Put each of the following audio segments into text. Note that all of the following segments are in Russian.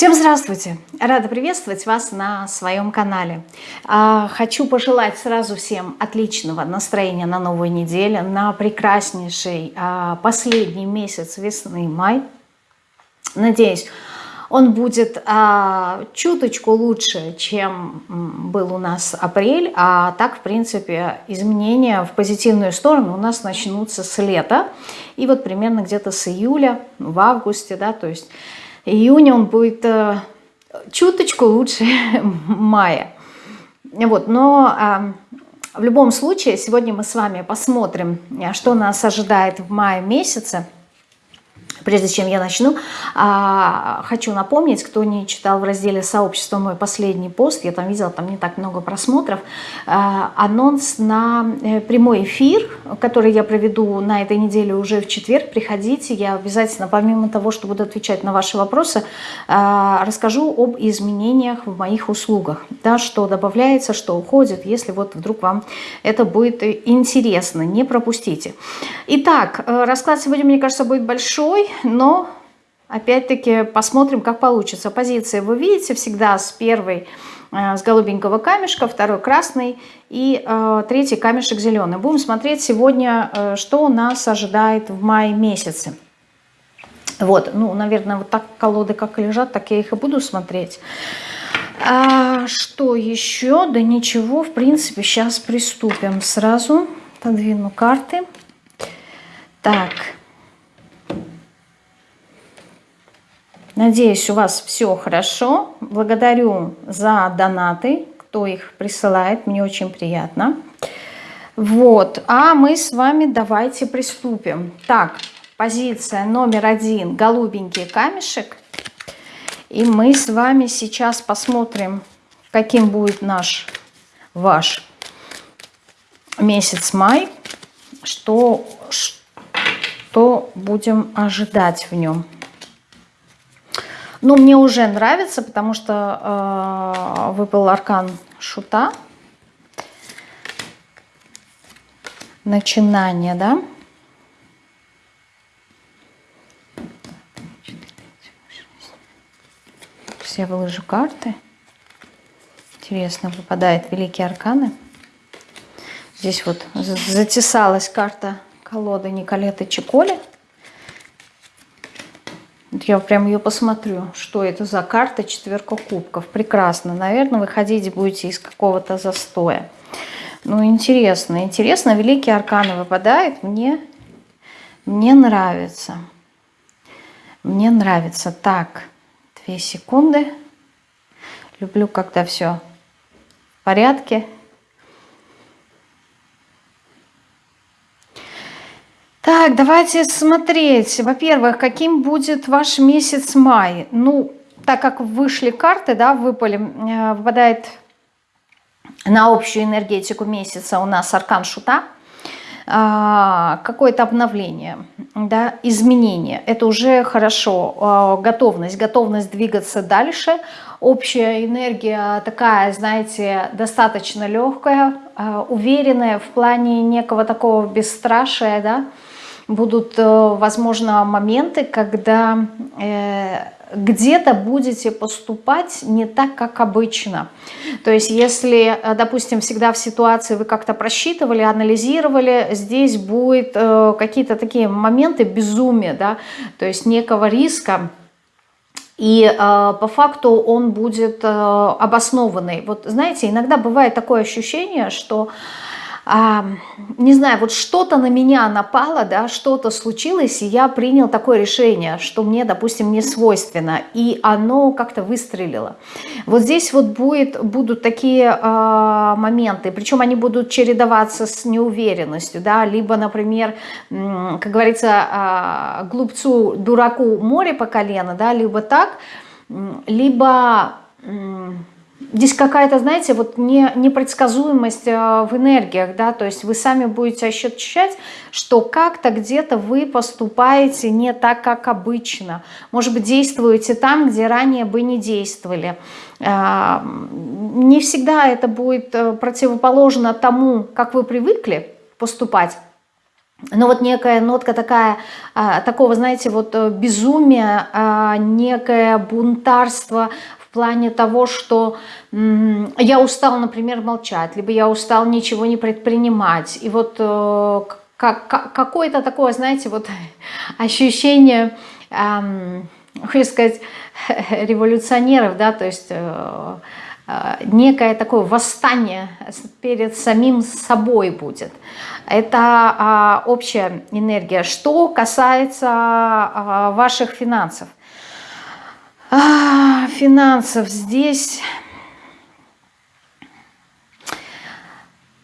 Всем здравствуйте! Рада приветствовать вас на своем канале. А, хочу пожелать сразу всем отличного настроения на новую неделю, на прекраснейший а, последний месяц весны, май. Надеюсь, он будет а, чуточку лучше, чем был у нас апрель, а так, в принципе, изменения в позитивную сторону у нас начнутся с лета, и вот примерно где-то с июля, в августе, да, то есть июня он будет э, чуточку лучше мая. Вот, но э, в любом случае сегодня мы с вами посмотрим, что нас ожидает в мае месяце. Прежде чем я начну, а, хочу напомнить, кто не читал в разделе «Сообщество» мой последний пост, я там видела, там не так много просмотров, а, анонс на э, прямой эфир, который я проведу на этой неделе уже в четверг. Приходите, я обязательно, помимо того, что буду отвечать на ваши вопросы, а, расскажу об изменениях в моих услугах, да, что добавляется, что уходит, если вот вдруг вам это будет интересно, не пропустите. Итак, э, расклад сегодня, мне кажется, будет большой, но опять-таки посмотрим, как получится. Позиции вы видите всегда с первой э, с голубенького камешка, второй красный и э, третий камешек зеленый. Будем смотреть сегодня, э, что нас ожидает в мае месяце. Вот, ну, наверное, вот так колоды как лежат, так я их и буду смотреть. А что еще? Да ничего, в принципе, сейчас приступим сразу. Подвину карты. Так, Надеюсь, у вас все хорошо. Благодарю за донаты, кто их присылает. Мне очень приятно. Вот. А мы с вами давайте приступим. Так, позиция номер один. Голубенький камешек. И мы с вами сейчас посмотрим, каким будет наш, ваш месяц май. Что, что будем ожидать в нем. Ну, мне уже нравится, потому что э, выпал аркан шута. Начинание, да? Сейчас я выложу карты. Интересно, выпадают великие арканы. Здесь вот затесалась карта колоды Николеты Чеколи. Я прям ее посмотрю, что это за карта четверка кубков. Прекрасно. Наверное, выходить будете из какого-то застоя. Ну, интересно. Интересно, великие арканы выпадают. Мне, мне нравится. Мне нравится. Так, две секунды. Люблю, когда все в порядке. Так, давайте смотреть. Во-первых, каким будет ваш месяц май? Ну, так как вышли карты, да, выпали, э, выпадает на общую энергетику месяца у нас аркан шута, а, какое-то обновление, да, изменение. Это уже хорошо. А, готовность, готовность двигаться дальше. Общая энергия такая, знаете, достаточно легкая, а, уверенная в плане некого такого бесстрашия, да, будут, э, возможно, моменты, когда э, где-то будете поступать не так, как обычно. То есть если, э, допустим, всегда в ситуации вы как-то просчитывали, анализировали, здесь будет какие-то такие моменты безумия, да, то есть некого риска, и э, по факту он будет э, обоснованный. Вот знаете, иногда бывает такое ощущение, что а, не знаю, вот что-то на меня напало, да, что-то случилось, и я принял такое решение, что мне, допустим, не свойственно, и оно как-то выстрелило. Вот здесь вот будет, будут такие а, моменты, причем они будут чередоваться с неуверенностью, да, либо, например, как говорится, а, глупцу, дураку море по колено, да, либо так, либо Здесь какая-то, знаете, вот не, непредсказуемость э, в энергиях, да, то есть вы сами будете ощущать, что как-то где-то вы поступаете не так, как обычно. Может быть, действуете там, где ранее бы не действовали. А, не всегда это будет э, противоположно тому, как вы привыкли поступать. но вот некая нотка такая, такого, знаете, вот э, безумия, некое бунтарство в плане того, что я устал, например, молчать, либо я устал ничего не предпринимать. И вот э, как, какое-то такое, знаете, вот ощущение, эм, хочу сказать, революционеров, да, то есть э, э, некое такое восстание перед самим собой будет. Это э, общая энергия. Что касается э, ваших финансов. А, финансов здесь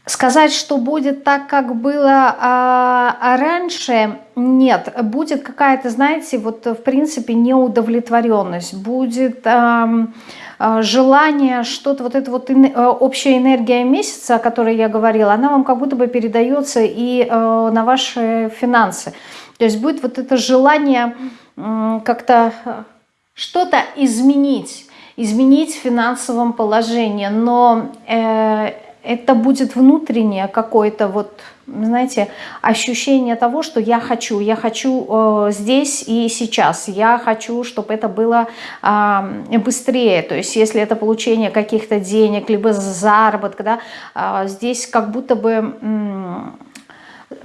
Сказать, что будет так, как было а, а раньше, нет. Будет какая-то, знаете, вот в принципе неудовлетворенность, будет а, желание что-то, вот эта вот а, общая энергия месяца, о которой я говорила, она вам как будто бы передается и а, на ваши финансы. То есть будет вот это желание как-то что-то изменить, изменить в финансовом положении, но... Э, это будет внутреннее какое-то вот, знаете, ощущение того, что я хочу, я хочу э, здесь и сейчас, я хочу, чтобы это было э, быстрее, то есть если это получение каких-то денег, либо заработка, да, э, здесь как будто бы... Э,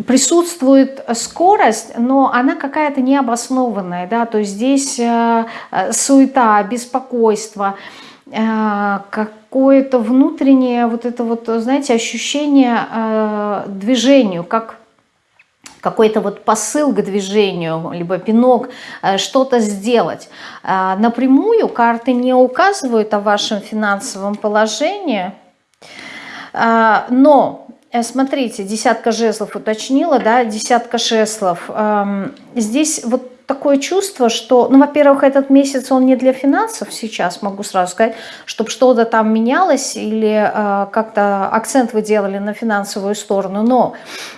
присутствует скорость, но она какая-то необоснованная, да, то есть здесь э, э суета, беспокойство, э, как какое-то внутреннее вот это вот, знаете, ощущение движению, как какой-то вот посыл к движению, либо пинок, что-то сделать. Напрямую карты не указывают о вашем финансовом положении, но Смотрите, десятка жезлов уточнила, да, десятка жезлов. Эм, здесь вот такое чувство, что, ну, во-первых, этот месяц, он не для финансов сейчас, могу сразу сказать, чтобы что-то там менялось или э, как-то акцент вы делали на финансовую сторону, но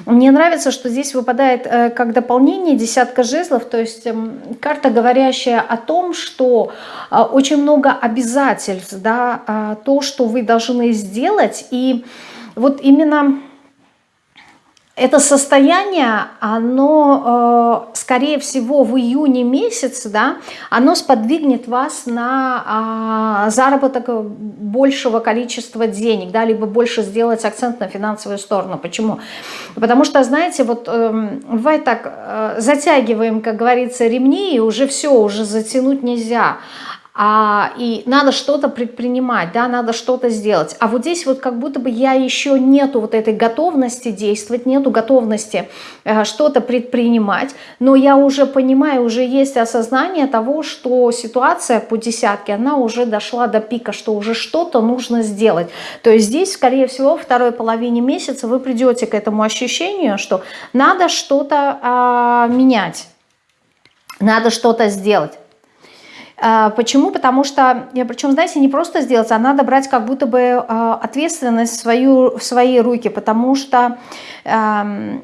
мне нравится, что здесь выпадает э, как дополнение десятка жезлов, то есть э, карта, говорящая о том, что э, очень много обязательств, да, э, то, что вы должны сделать, и вот именно это состояние, оно, э, скорее всего, в июне месяце, да, оно сподвигнет вас на э, заработок большего количества денег, да, либо больше сделать акцент на финансовую сторону. Почему? Потому что, знаете, вот э, бывает так, э, затягиваем, как говорится, ремни, и уже все, уже затянуть нельзя а, и надо что-то предпринимать, да, надо что-то сделать. А вот здесь вот как будто бы я еще нету вот этой готовности действовать, нету готовности э, что-то предпринимать, но я уже понимаю, уже есть осознание того, что ситуация по десятке, она уже дошла до пика, что уже что-то нужно сделать. То есть здесь, скорее всего, во второй половине месяца вы придете к этому ощущению, что надо что-то э, менять, надо что-то сделать. А, почему? Потому что, причем, знаете, не просто сделать, а надо брать как будто бы а, ответственность в, свою, в свои руки, потому что э,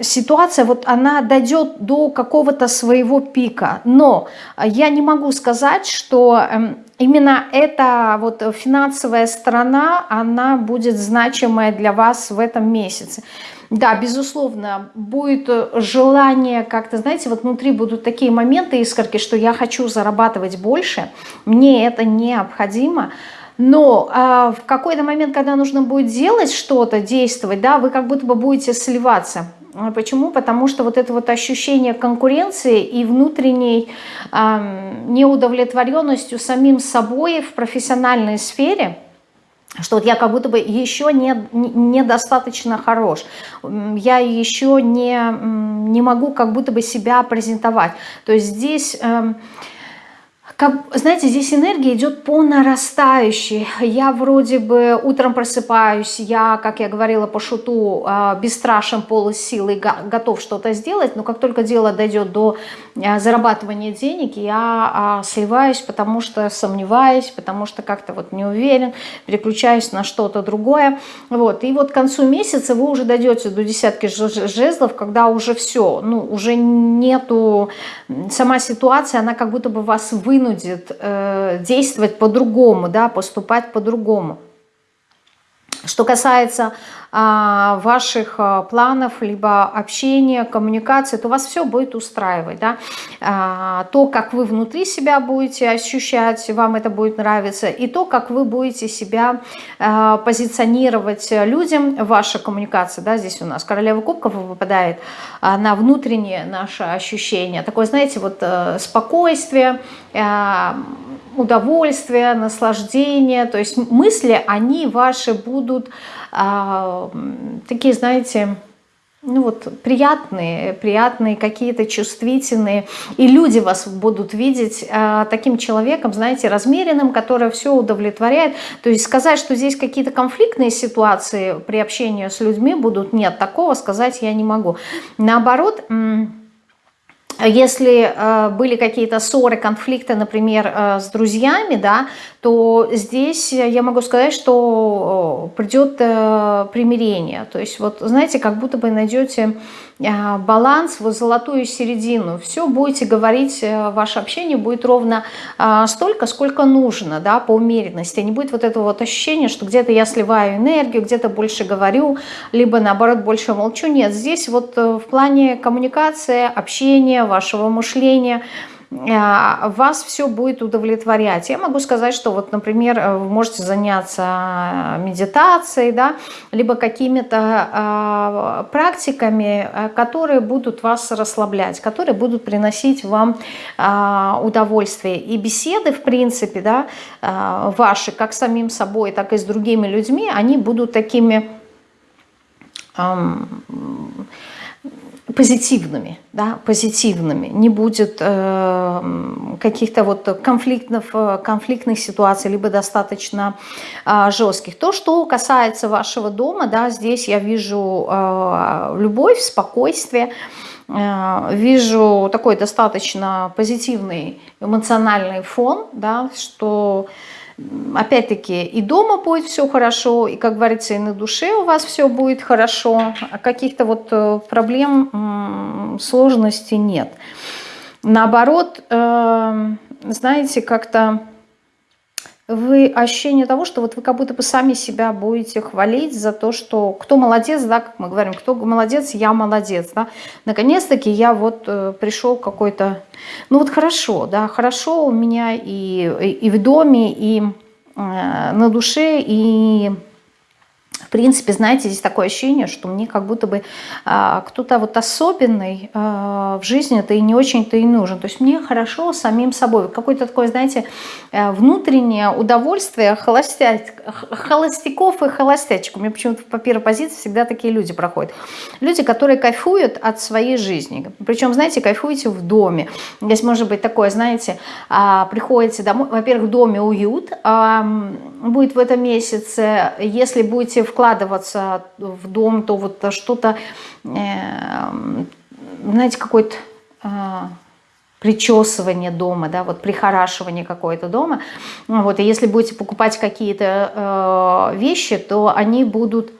ситуация, вот она дойдет до какого-то своего пика. Но я не могу сказать, что эм, именно эта вот финансовая сторона, она будет значимая для вас в этом месяце. Да, безусловно, будет э, желание как-то, знаете, вот внутри будут такие моменты, искорки, что я хочу зарабатывать больше, мне это необходимо, но а, в какой-то момент, когда нужно будет делать что-то, действовать, да, вы как будто бы будете сливаться. А почему? Потому что вот это вот ощущение конкуренции и внутренней э, неудовлетворенностью самим собой в профессиональной сфере – что вот я как будто бы еще не, недостаточно хорош, я еще не, не могу как будто бы себя презентовать. То есть здесь... Э, как, знаете, здесь энергия идет по нарастающей. Я вроде бы утром просыпаюсь, я, как я говорила по шуту, а, бесстрашен, полос силы, готов что-то сделать, но как только дело дойдет до зарабатывания денег, я а, сливаюсь, потому что сомневаюсь, потому что как-то вот не уверен, переключаюсь на что-то другое. Вот. И вот к концу месяца вы уже дойдете до десятки жезлов, когда уже все, ну, уже нету, сама ситуация, она как будто бы вас вынудит э, действовать по-другому, да, поступать по-другому. Что касается а, ваших а, планов, либо общения, коммуникации, то вас все будет устраивать. Да? А, то, как вы внутри себя будете ощущать, вам это будет нравиться, и то, как вы будете себя позиционировать людям, ваша коммуникация, да, здесь у нас королева кубков выпадает на внутреннее наше ощущение. Такое, знаете, вот а, спокойствие, удовольствие, наслаждение, то есть мысли, они ваши будут а, такие, знаете, ну вот приятные, приятные какие-то чувствительные, и люди вас будут видеть э, таким человеком, знаете, размеренным, который все удовлетворяет. То есть сказать, что здесь какие-то конфликтные ситуации при общении с людьми будут, нет, такого сказать я не могу. Наоборот, если э, были какие-то ссоры, конфликты, например, э, с друзьями, да, то здесь я могу сказать, что э, придет э, примирение. То есть вот, знаете, как будто бы найдете э, баланс, вот золотую середину. Все будете говорить, э, ваше общение будет ровно э, столько, сколько нужно, да, по умеренности. Не будет вот этого вот ощущения, что где-то я сливаю энергию, где-то больше говорю, либо наоборот больше молчу. Нет, здесь вот э, в плане коммуникации, общения, вашего мышления, вас все будет удовлетворять. Я могу сказать, что вот, например, э, вы можете заняться медитацией, да, либо какими-то э, практиками, которые будут вас расслаблять, которые будут приносить вам э, удовольствие. И беседы, в принципе, да, э, ваши, как с самим собой, так и с другими людьми, они будут такими... Э, позитивными, да, позитивными, не будет э, каких-то вот конфликтных, э, конфликтных ситуаций, либо достаточно э, жестких. То, что касается вашего дома, да, здесь я вижу э, любовь, спокойствие, э, вижу такой достаточно позитивный эмоциональный фон, да, что опять-таки и дома будет все хорошо, и, как говорится, и на душе у вас все будет хорошо, а каких-то вот э, проблем, сложностей нет. Наоборот, эм, знаете, как-то вы ощущение того, что вот вы как будто бы сами себя будете хвалить за то, что кто молодец, да, как мы говорим, кто молодец, я молодец, да. Наконец-таки я вот э, пришел какой-то, ну вот хорошо, да, хорошо у меня и, и, и в доме, и э, на душе, и принципе, знаете, здесь такое ощущение, что мне как будто бы а, кто-то вот особенный а, в жизни это и не очень-то и нужен. То есть мне хорошо самим собой. Какое-то такое, знаете, э, внутреннее удовольствие холостя... холостяков и холостячек. У меня почему-то по первой позиции всегда такие люди проходят. Люди, которые кайфуют от своей жизни. Причем, знаете, кайфуете в доме. Здесь может быть такое, знаете, а, приходите домой, во-первых, в доме уют а, будет в этом месяце. Если будете вкладываться в дом, то вот что-то, э, знаете, какой-то э, причесывание дома, да, вот прихорашивание какое-то дома. Вот, и если будете покупать какие-то э, вещи, то они будут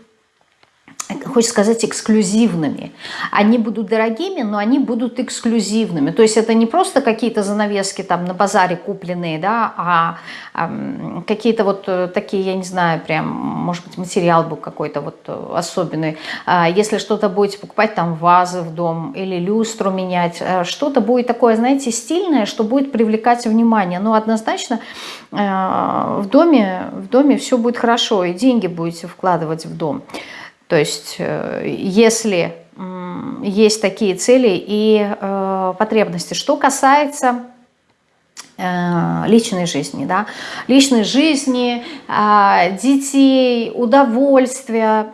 хочется сказать, эксклюзивными. Они будут дорогими, но они будут эксклюзивными. То есть это не просто какие-то занавески там на базаре купленные, да, а, а какие-то вот э, такие, я не знаю, прям, может быть, материал был какой-то вот э, особенный. А если что-то будете покупать, там вазы в дом или люстру менять, э, что-то будет такое, знаете, стильное, что будет привлекать внимание. Но однозначно в доме, в доме все будет хорошо, и деньги будете вкладывать в дом. То есть э, если есть такие цели и э, потребности. Что касается э, личной жизни, да, личной жизни, детей, удовольствия,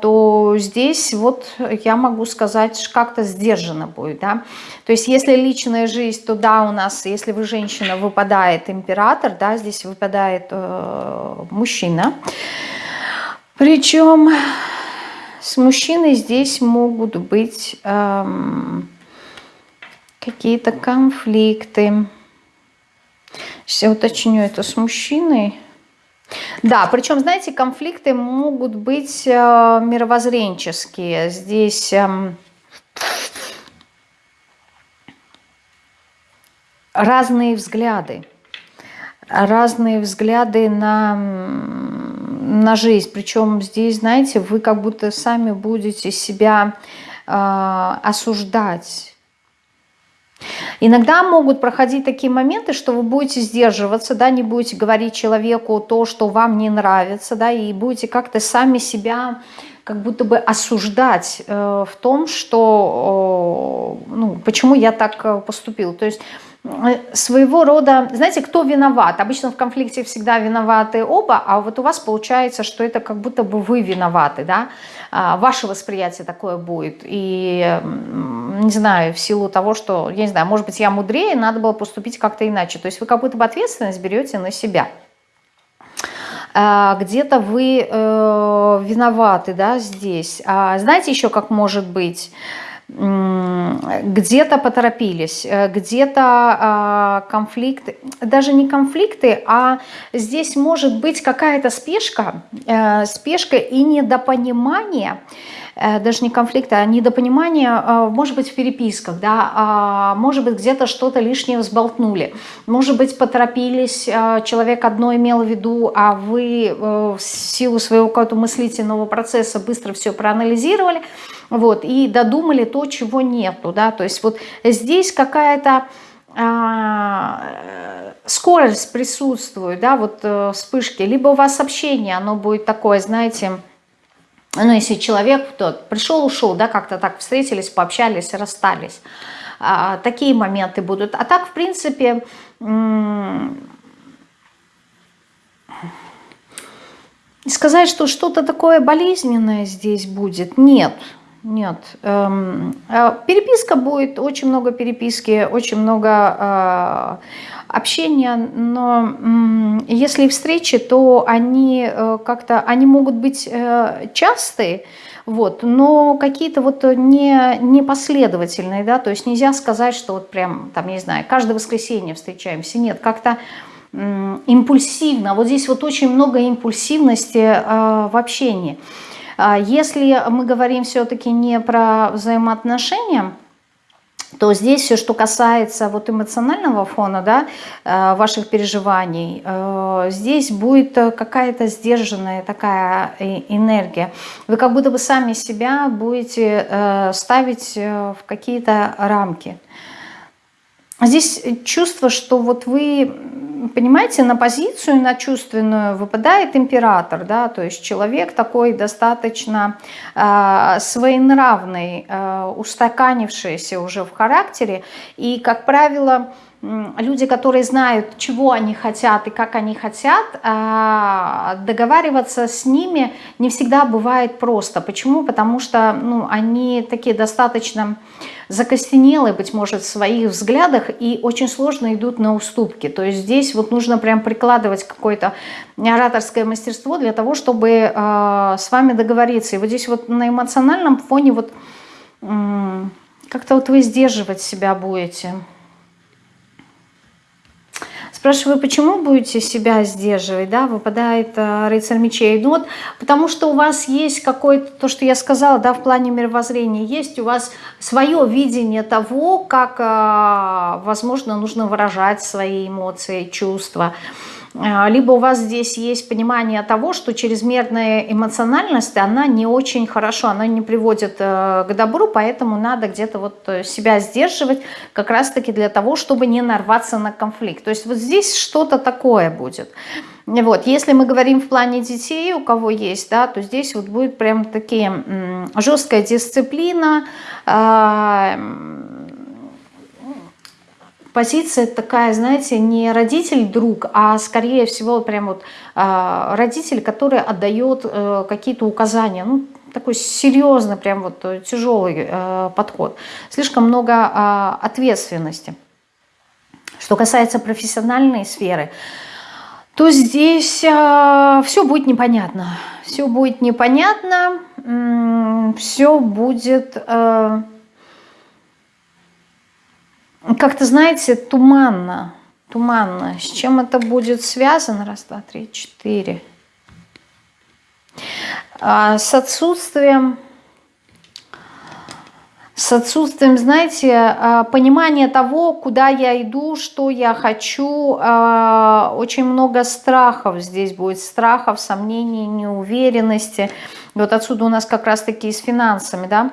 то здесь вот я могу сказать, как-то сдержанно будет, да. То есть если личная жизнь, то да, у нас, если вы женщина, выпадает император, да, здесь выпадает мужчина. Причем с мужчиной здесь могут быть эм, какие-то конфликты. Сейчас я уточню это с мужчиной. Да, причем, знаете, конфликты могут быть э, мировоззренческие. Здесь э, разные взгляды. Разные взгляды на на жизнь. Причем здесь, знаете, вы как будто сами будете себя э, осуждать. Иногда могут проходить такие моменты, что вы будете сдерживаться, да, не будете говорить человеку то, что вам не нравится, да, и будете как-то сами себя как будто бы осуждать э, в том, что, э, ну, почему я так э, поступил. То есть своего рода, знаете, кто виноват? Обычно в конфликте всегда виноваты оба, а вот у вас получается, что это как будто бы вы виноваты, да? А, ваше восприятие такое будет. И, не знаю, в силу того, что, я не знаю, может быть, я мудрее, надо было поступить как-то иначе. То есть вы как будто бы ответственность берете на себя. А, где-то вы э, виноваты, да, здесь. А знаете еще, как может быть? Где-то поторопились, э, где-то а, конфликты, даже не конфликты, а здесь может быть какая-то спешка, э, спешка и недопонимание, Э, даже не конфликта, а недопонимание, э, может быть, в переписках, да, а, может быть, где-то что-то лишнее взболтнули, может быть, поторопились, э, человек одно имел в виду, а вы в силу своего какого-то мыслительного процесса быстро все проанализировали, вот, и додумали то, чего нету, да, то есть вот здесь какая-то а, скорость присутствует, да, вот вспышки, либо у вас общение, оно будет такое, знаете, ну, если человек тот пришел, ушел, да, как-то так встретились, пообщались, расстались, а, такие моменты будут. А так, в принципе, сказать, что что-то такое болезненное здесь будет, нет, нет. Эм, а переписка будет, очень много переписки, очень много э, общения, но если встречи, то они э, как-то, они могут быть э, частые, вот, но какие-то вот не, непоследовательные, да, то есть нельзя сказать, что вот прям, там, не знаю, каждое воскресенье встречаемся, нет, как-то импульсивно, вот здесь вот очень много импульсивности э, в общении. А если мы говорим все-таки не про взаимоотношения, то здесь все, что касается вот эмоционального фона, да, э, ваших переживаний, э, здесь будет какая-то сдержанная такая энергия. Вы как будто бы сами себя будете э, ставить в какие-то рамки. Здесь чувство, что вот вы, понимаете, на позицию, на чувственную выпадает император, да, то есть человек такой достаточно э, своенравный, э, устаканившийся уже в характере, и, как правило, люди, которые знают, чего они хотят и как они хотят, а, договариваться с ними не всегда бывает просто. Почему? Потому что ну, они такие достаточно закостенелые, быть может, в своих взглядах и очень сложно идут на уступки. То есть здесь вот нужно прям прикладывать какое-то ораторское мастерство для того, чтобы э, с вами договориться. И вот здесь вот на эмоциональном фоне вот как-то вот вы сдерживать себя будете. Спрашиваю, почему будете себя сдерживать, да, выпадает э, рыцарь мечей. Ну вот, потому что у вас есть какое-то, то, что я сказала, да, в плане мировоззрения, есть у вас свое видение того, как, э, возможно, нужно выражать свои эмоции, чувства. Либо у вас здесь есть понимание того, что чрезмерная эмоциональность, она не очень хорошо, она не приводит э, к добру, поэтому надо где-то вот э, себя сдерживать как раз-таки для того, чтобы не нарваться на конфликт. То есть вот здесь что-то такое будет. Вот, если мы говорим в плане детей, у кого есть, да, то здесь вот будет прям такие жесткая дисциплина, а, позиция такая, знаете, не родитель-друг, а скорее всего прям вот э, родитель, который отдает э, какие-то указания, ну, такой серьезный, прям вот э, тяжелый э, подход. Слишком много э, ответственности. Что касается профессиональной сферы, то здесь э, все будет непонятно. Все будет непонятно, все будет... Э, как-то, знаете, туманно, туманно. С чем это будет связано? Раз, два, три, четыре. А, с отсутствием с отсутствием, знаете, а, понимания того, куда я иду, что я хочу. А, очень много страхов здесь будет, страхов, сомнений, неуверенности. вот отсюда у нас как раз-таки с финансами, да?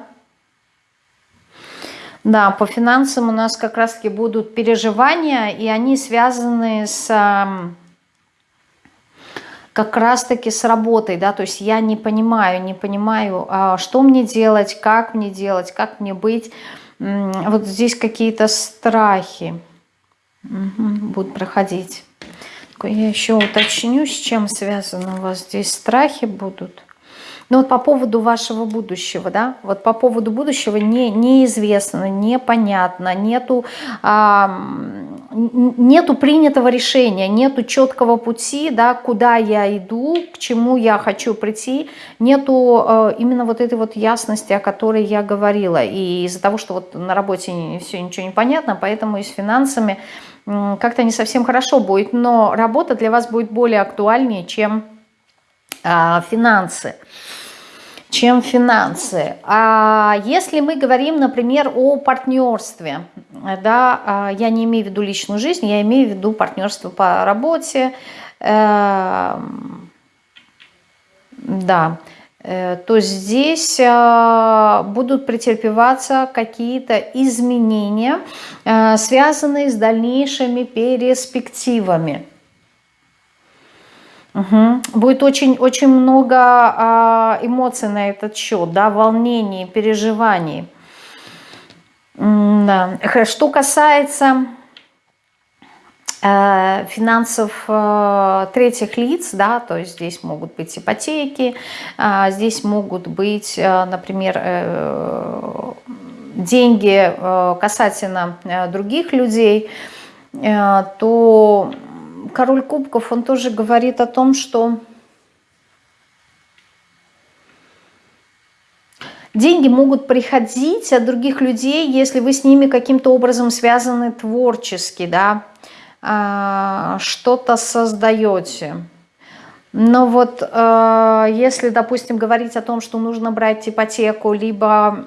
Да, по финансам у нас как раз-таки будут переживания, и они связаны с как раз-таки с работой, да, то есть я не понимаю, не понимаю, а, что мне делать, как мне делать, как мне быть. Вот здесь какие-то страхи будут проходить. Я еще уточню, с чем связаны у вас здесь страхи будут. Ну вот по поводу вашего будущего, да, вот по поводу будущего не, неизвестно, непонятно, нету, а, нету принятого решения, нету четкого пути, да, куда я иду, к чему я хочу прийти, нету а, именно вот этой вот ясности, о которой я говорила. И из-за того, что вот на работе все ничего не понятно, поэтому и с финансами как-то не совсем хорошо будет, но работа для вас будет более актуальнее, чем а, финансы чем финансы. А если мы говорим, например, о партнерстве, да, а, я не имею в виду личную жизнь, я имею в виду партнерство по работе, э, да, э, то здесь э, будут претерпеваться какие-то изменения, э, связанные с дальнейшими перспективами. Угу. Будет очень, очень много а, эмоций на этот счет, да, волнений, переживаний. Да. Что касается э, финансов э, третьих лиц, да, то есть здесь могут быть ипотеки, э, здесь могут быть, э, например, деньги касательно других людей, то король кубков, он тоже говорит о том, что деньги могут приходить от других людей, если вы с ними каким-то образом связаны творчески, да, а, что-то создаете. Но вот э, если, допустим, говорить о том, что нужно брать ипотеку, либо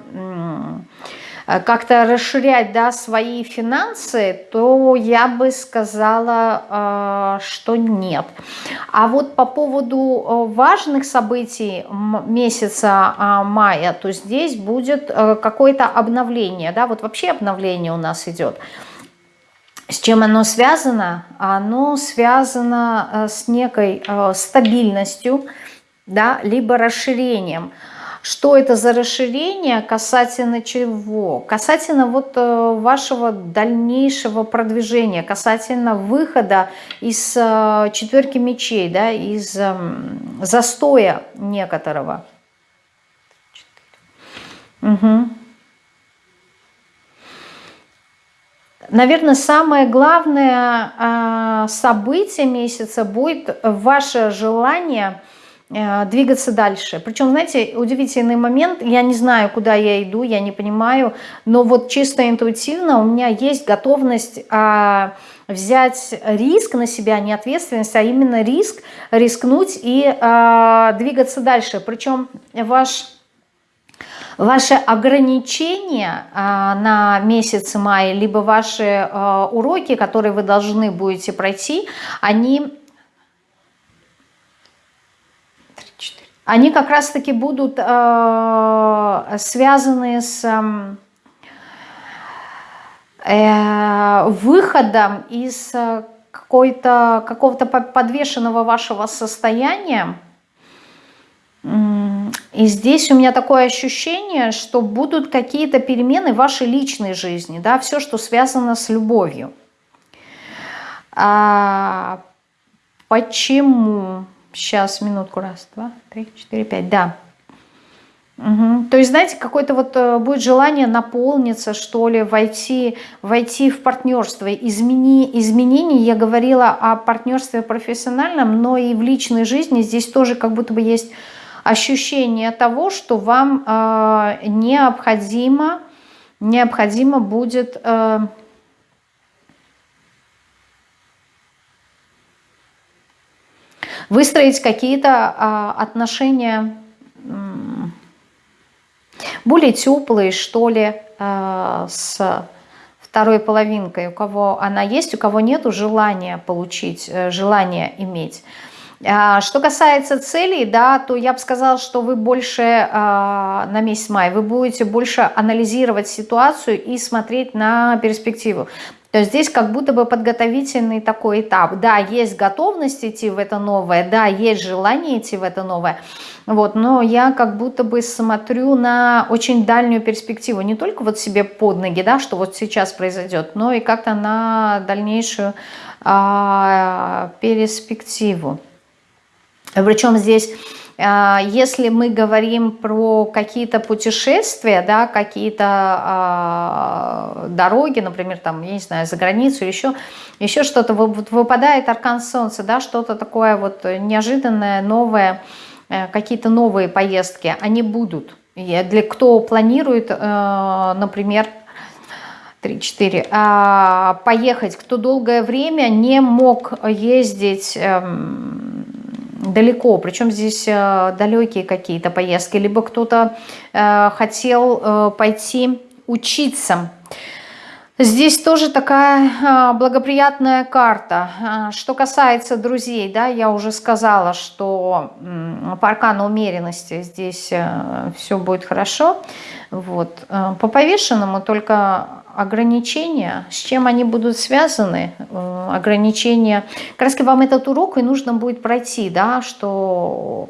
как-то расширять да, свои финансы, то я бы сказала, э, что нет. А вот по поводу э, важных событий месяца а, мая, то здесь будет какое-то обновление. Да? Вот вообще обновление у нас идет. С чем оно связано? Оно связано с некой стабильностью, да, либо расширением. Что это за расширение, касательно чего? Касательно вот э, вашего дальнейшего продвижения, касательно выхода из э, четверки мечей, да, из эм, застоя некоторого. Угу. Наверное, самое главное э, событие месяца будет ваше желание – двигаться дальше. Причем, знаете, удивительный момент, я не знаю, куда я иду, я не понимаю, но вот чисто интуитивно у меня есть готовность а, взять риск на себя, не ответственность, а именно риск, рискнуть и а, двигаться дальше. Причем ваш... Ваши ограничения а, на месяц мая, либо ваши а, уроки, которые вы должны будете пройти, они они как раз-таки будут э, связаны с эм, э, выходом из э, какого-то подвешенного вашего состояния. И здесь у меня такое ощущение, что будут какие-то перемены в вашей личной жизни, да, все, что связано с любовью. А, почему? Сейчас, минутку, раз, два, три, четыре, пять, да. Угу. То есть, знаете, какое-то вот э, будет желание наполниться, что ли, войти, войти в партнерство. Измени, изменения, я говорила о партнерстве профессиональном, но и в личной жизни здесь тоже как будто бы есть ощущение того, что вам э, необходимо, необходимо будет... Э, выстроить какие-то а, отношения более теплые, что ли, с второй половинкой, у кого она есть, у кого нет желания получить, желания иметь. А, что касается целей, да, то я бы сказала, что вы больше а, на месяц мая, вы будете больше анализировать ситуацию и смотреть на перспективу. То есть здесь как будто бы подготовительный такой этап. Да, есть готовность идти в это новое, да, есть желание идти в это новое, вот, но я как будто бы смотрю на очень дальнюю перспективу, не только вот себе под ноги, да, что вот сейчас произойдет, но и как-то на дальнейшую а, перспективу. Причем здесь, если мы говорим про какие-то путешествия, да, какие-то а, дороги, например, там, я не знаю, за границу, еще, еще что-то, вот выпадает аркан солнца, да, что-то такое вот неожиданное, новое, э, какие-то новые поездки, они будут. Для кто планирует, э, например, 3-4, а, поехать, кто долгое время не мог ездить эм, далеко, причем здесь э, далекие какие-то поездки, либо кто-то э, хотел э, пойти учиться. Здесь тоже такая благоприятная карта. Что касается друзей, да, я уже сказала, что по аркану умеренности здесь все будет хорошо. Вот. По повешенному только ограничения, с чем они будут связаны, э, ограничения, как раз вам этот урок и нужно будет пройти, да, что,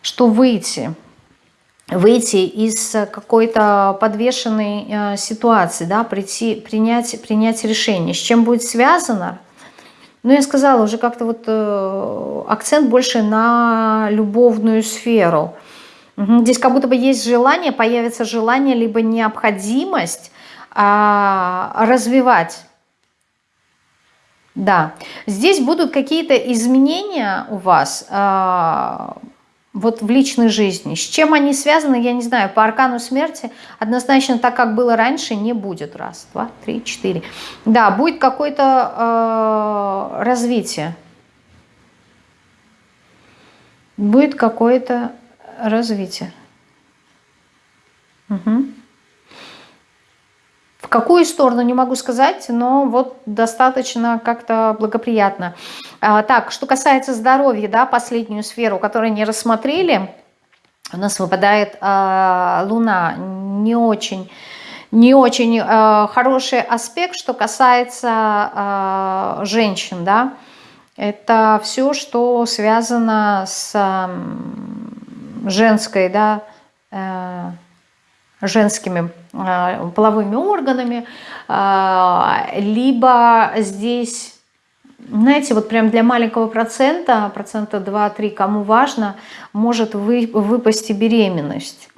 что выйти, выйти из какой-то подвешенной э, ситуации, да, прийти, принять, принять решение, с чем будет связано, ну, я сказала, уже как-то вот э, акцент больше на любовную сферу. Здесь как будто бы есть желание, появится желание, либо необходимость а, развивать. Да, здесь будут какие-то изменения у вас а, вот в личной жизни. С чем они связаны, я не знаю. По аркану смерти однозначно так, как было раньше, не будет. Раз, два, три, четыре. Да, будет какое-то э, развитие. Будет какое-то развитие. Угу. В какую сторону, не могу сказать, но вот достаточно как-то благоприятно. А, так, что касается здоровья, да, последнюю сферу, которую не рассмотрели, у нас выпадает а, Луна, не очень не очень э, хороший аспект, что касается э, женщин, да, это все, что связано с э, женской, да, э, женскими а, половыми органами, а, либо здесь, знаете, вот прям для маленького процента, процента 2-3, кому важно, может вы, выпасть и беременность.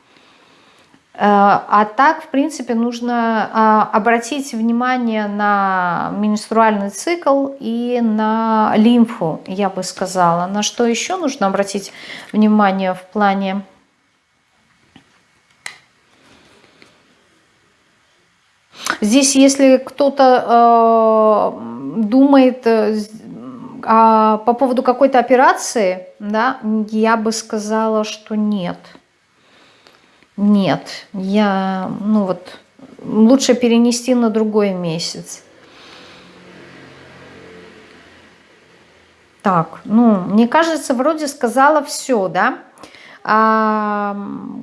А, а так, в принципе, нужно обратить внимание на менструальный цикл и на лимфу, я бы сказала. На что еще нужно обратить внимание в плане Здесь, если кто-то э, думает э, а, по поводу какой-то операции, да, я бы сказала, что нет. Нет, я, ну вот, лучше перенести на другой месяц. Так, ну, мне кажется, вроде сказала все, да? А,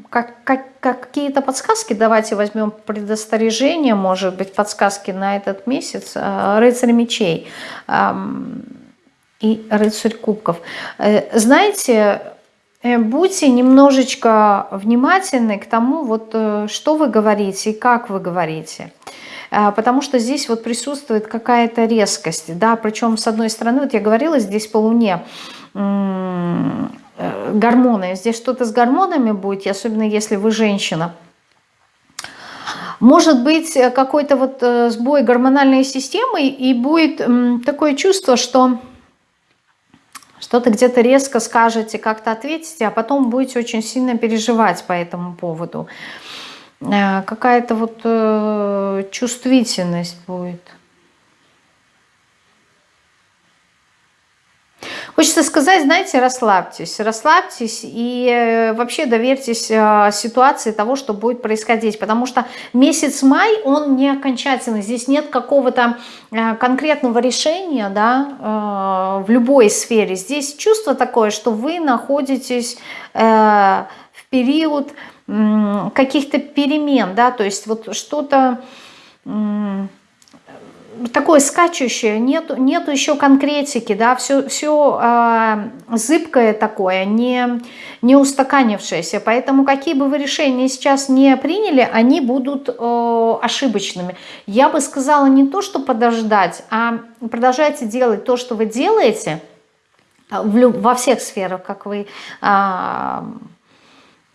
как, как, какие-то подсказки, давайте возьмем предостережение, может быть, подсказки на этот месяц. А, рыцарь мечей и рыцарь кубков. Э, знаете, будьте немножечко внимательны к тому, вот, э, что вы говорите и как вы говорите потому что здесь вот присутствует какая-то резкость, да, причем с одной стороны, вот я говорила здесь по луне, Э, гормоны. Здесь что-то с гормонами будет, особенно если вы женщина. Может быть э, какой-то вот э, сбой гормональной системы и будет такое чувство, что что-то где-то резко скажете, как-то ответите, а потом будете очень сильно переживать по этому поводу. Какая-то вот чувствительность будет. Хочется сказать, знаете, расслабьтесь, расслабьтесь и э, вообще доверьтесь э, ситуации того, что будет происходить, потому что месяц май, он не окончательный, здесь нет какого-то э, конкретного решения, да, в любой сфере. Здесь чувство такое, что вы находитесь в период каких-то перемен, да, то есть вот что-то такое скачущее, нету, нету еще конкретики, да, все, все э, зыбкое такое, не, не устаканившееся. Поэтому какие бы вы решения сейчас не приняли, они будут э, ошибочными. Я бы сказала не то, что подождать, а продолжайте делать то, что вы делаете в, во всех сферах, как вы... Э,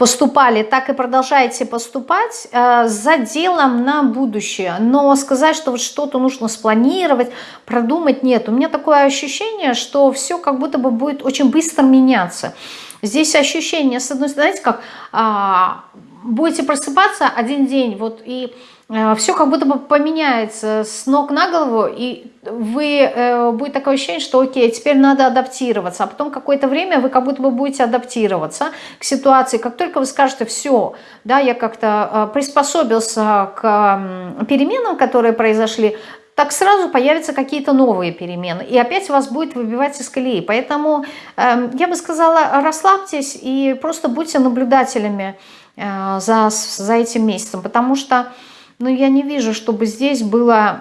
поступали, так и продолжаете поступать э, за делом на будущее. Но сказать, что вот что-то нужно спланировать, продумать, нет. У меня такое ощущение, что все как будто бы будет очень быстро меняться. Здесь ощущение, с одной стороны, знаете, как а, будете просыпаться один день, вот и Э, все как будто бы поменяется с ног на голову, и вы, э, будет такое ощущение, что окей, теперь надо адаптироваться, а потом какое-то время вы как будто бы будете адаптироваться к ситуации, как только вы скажете, все, да, я как-то э, приспособился к переменам, которые произошли, так сразу появятся какие-то новые перемены, и опять вас будет выбивать из колеи. Поэтому э, я бы сказала, расслабьтесь и просто будьте наблюдателями за, за этим месяцем, потому что но я не вижу, чтобы здесь было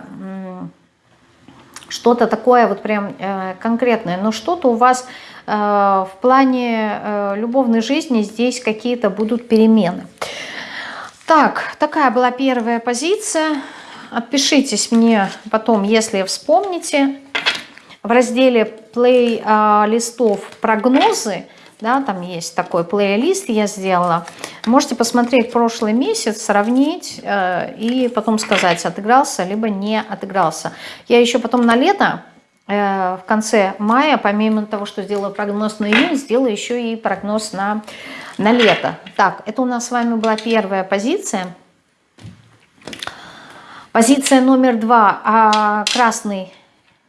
что-то такое вот прям э, конкретное. Но что-то у вас э, в плане э, любовной жизни здесь какие-то будут перемены. Так, такая была первая позиция. Отпишитесь мне потом, если вспомните. В разделе play листов прогнозы да, там есть такой плейлист я сделала. Можете посмотреть прошлый месяц, сравнить э, и потом сказать, отыгрался, либо не отыгрался. Я еще потом на лето, э, в конце мая, помимо того, что сделаю прогноз на июнь, сделаю еще и прогноз на, на лето. Так, это у нас с вами была первая позиция. Позиция номер два, а красный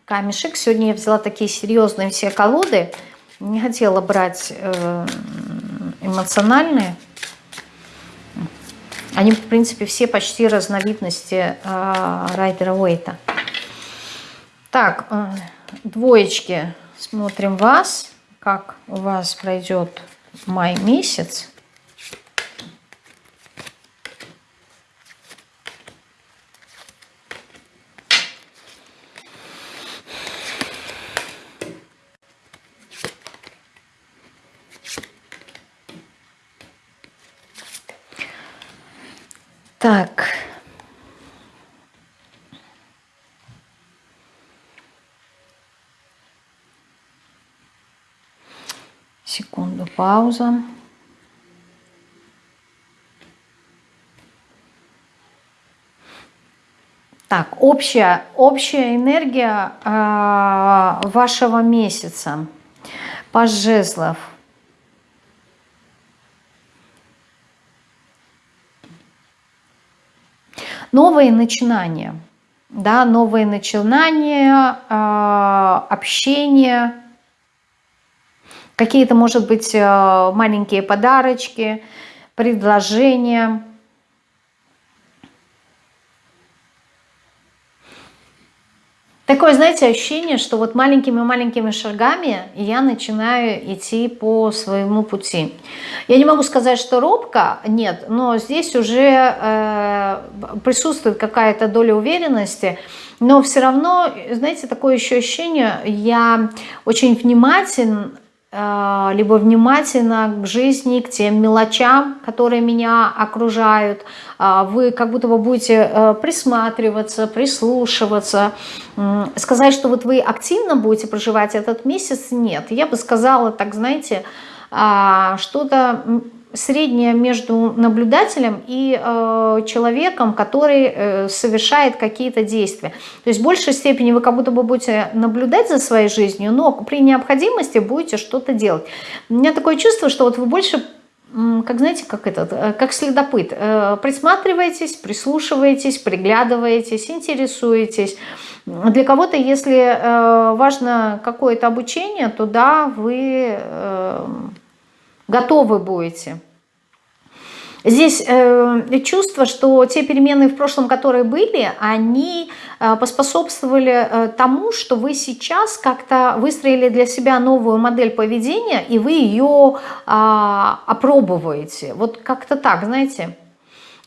камешек. Сегодня я взяла такие серьезные все колоды – не хотела брать э, эмоциональные. Они, в принципе, все почти разновидности э, Райдера Уэйта. Так, э, двоечки. Смотрим вас, как у вас пройдет май месяц. Так. Секунду, пауза. Так, общая, общая энергия э, вашего месяца. Паж жезлов. Новые начинания, да, новые начинания, э, общение, какие-то, может быть, э, маленькие подарочки, предложения – Такое, знаете, ощущение, что вот маленькими-маленькими шагами я начинаю идти по своему пути. Я не могу сказать, что робко, нет, но здесь уже э, присутствует какая-то доля уверенности, но все равно, знаете, такое еще ощущение, я очень внимателен либо внимательно к жизни, к тем мелочам, которые меня окружают. Э, вы как будто бы будете э, присматриваться, прислушиваться. Сказать, что вот вы активно будете проживать этот месяц, нет. Я бы сказала, так знаете, что-то среднее между наблюдателем и э, человеком, который э, совершает какие-то действия. То есть в большей степени вы как будто бы будете наблюдать за своей жизнью, но при необходимости будете что-то делать. У меня такое чувство, что вот вы больше как знаете, как этот, э, как следопыт. Э, присматриваетесь, прислушиваетесь, приглядываетесь, интересуетесь. Для кого-то, если э, важно какое-то обучение, то да, вы готовы будете. Здесь э, чувство, что те перемены в прошлом, которые были, они э, поспособствовали э, тому, что вы сейчас как-то выстроили для себя новую модель поведения, и вы ее э, опробовываете. Вот как-то так, знаете.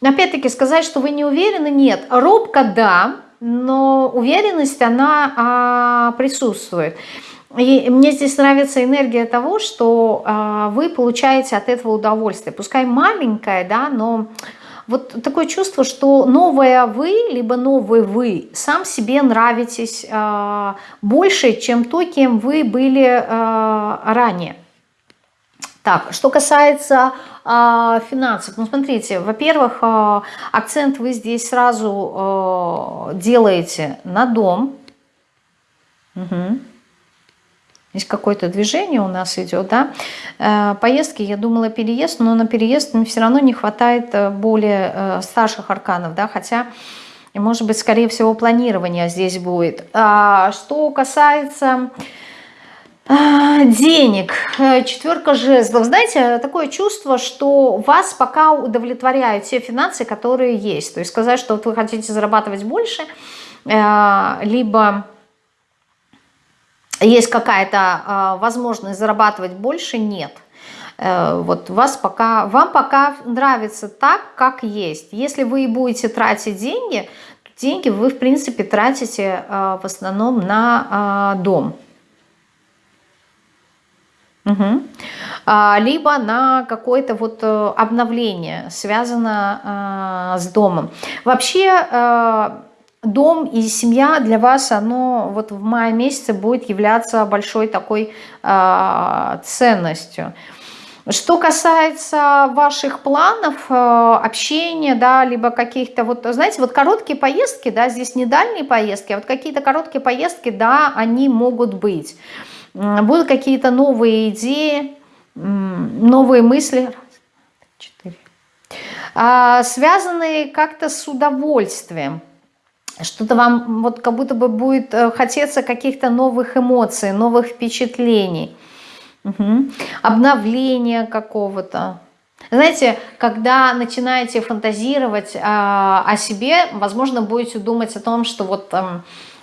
Опять-таки сказать, что вы не уверены, нет. Робко да, но уверенность, она э, присутствует. И мне здесь нравится энергия того, что э, вы получаете от этого удовольствие. Пускай маленькое, да, но вот такое чувство, что новое вы, либо новый вы, сам себе нравитесь э, больше, чем то, кем вы были э, ранее. Так, что касается э, финансов, ну смотрите, во-первых, э, акцент вы здесь сразу э, делаете на дом. Угу. Здесь какое-то движение у нас идет, да. Э, поездки, я думала переезд, но на переезд все равно не хватает э, более э, старших арканов, да, хотя, может быть, скорее всего, планирование здесь будет. А что касается денег, четверка жезлов. Знаете, такое чувство, что вас пока удовлетворяют те финансы, которые есть. То есть сказать, что вот вы хотите зарабатывать больше, либо есть какая-то э, возможность зарабатывать больше, нет. Э, вот вас пока, вам пока нравится так, как есть. Если вы будете тратить деньги, то деньги вы, в принципе, тратите э, в основном на э, дом. Угу. Либо на какое-то вот э, обновление, связано э, с домом. Вообще э, дом и семья для вас, оно вот в мае месяце будет являться большой такой э, ценностью. Что касается ваших планов, э, общения, да, либо каких-то вот, знаете, вот короткие поездки, да, здесь не дальние поездки, а вот какие-то короткие поездки, да, они могут быть. Будут какие-то новые идеи, новые мысли, а, связанные как-то с удовольствием что-то вам вот как будто бы будет э, хотеться каких-то новых эмоций, новых впечатлений, угу. обновления какого-то. Знаете, когда начинаете фантазировать э, о себе, возможно, будете думать о том, что вот э,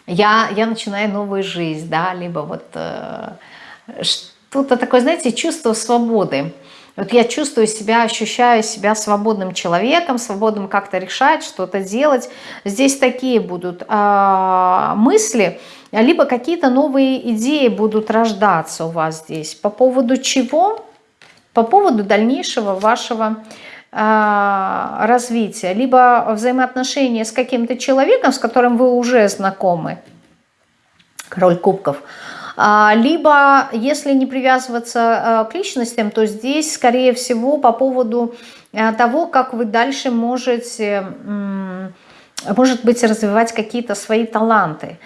я, я начинаю новую жизнь, да, либо вот э, что-то такое, знаете, чувство свободы. Вот я чувствую себя, ощущаю себя свободным человеком, свободным как-то решать, что-то делать. Здесь такие будут э, мысли, либо какие-то новые идеи будут рождаться у вас здесь. По поводу чего? По поводу дальнейшего вашего э, развития. Либо взаимоотношения с каким-то человеком, с которым вы уже знакомы. Король кубков – либо, если не привязываться а, к личностям, то здесь, скорее всего, по поводу а, того, как вы дальше можете может быть, развивать какие-то свои таланты,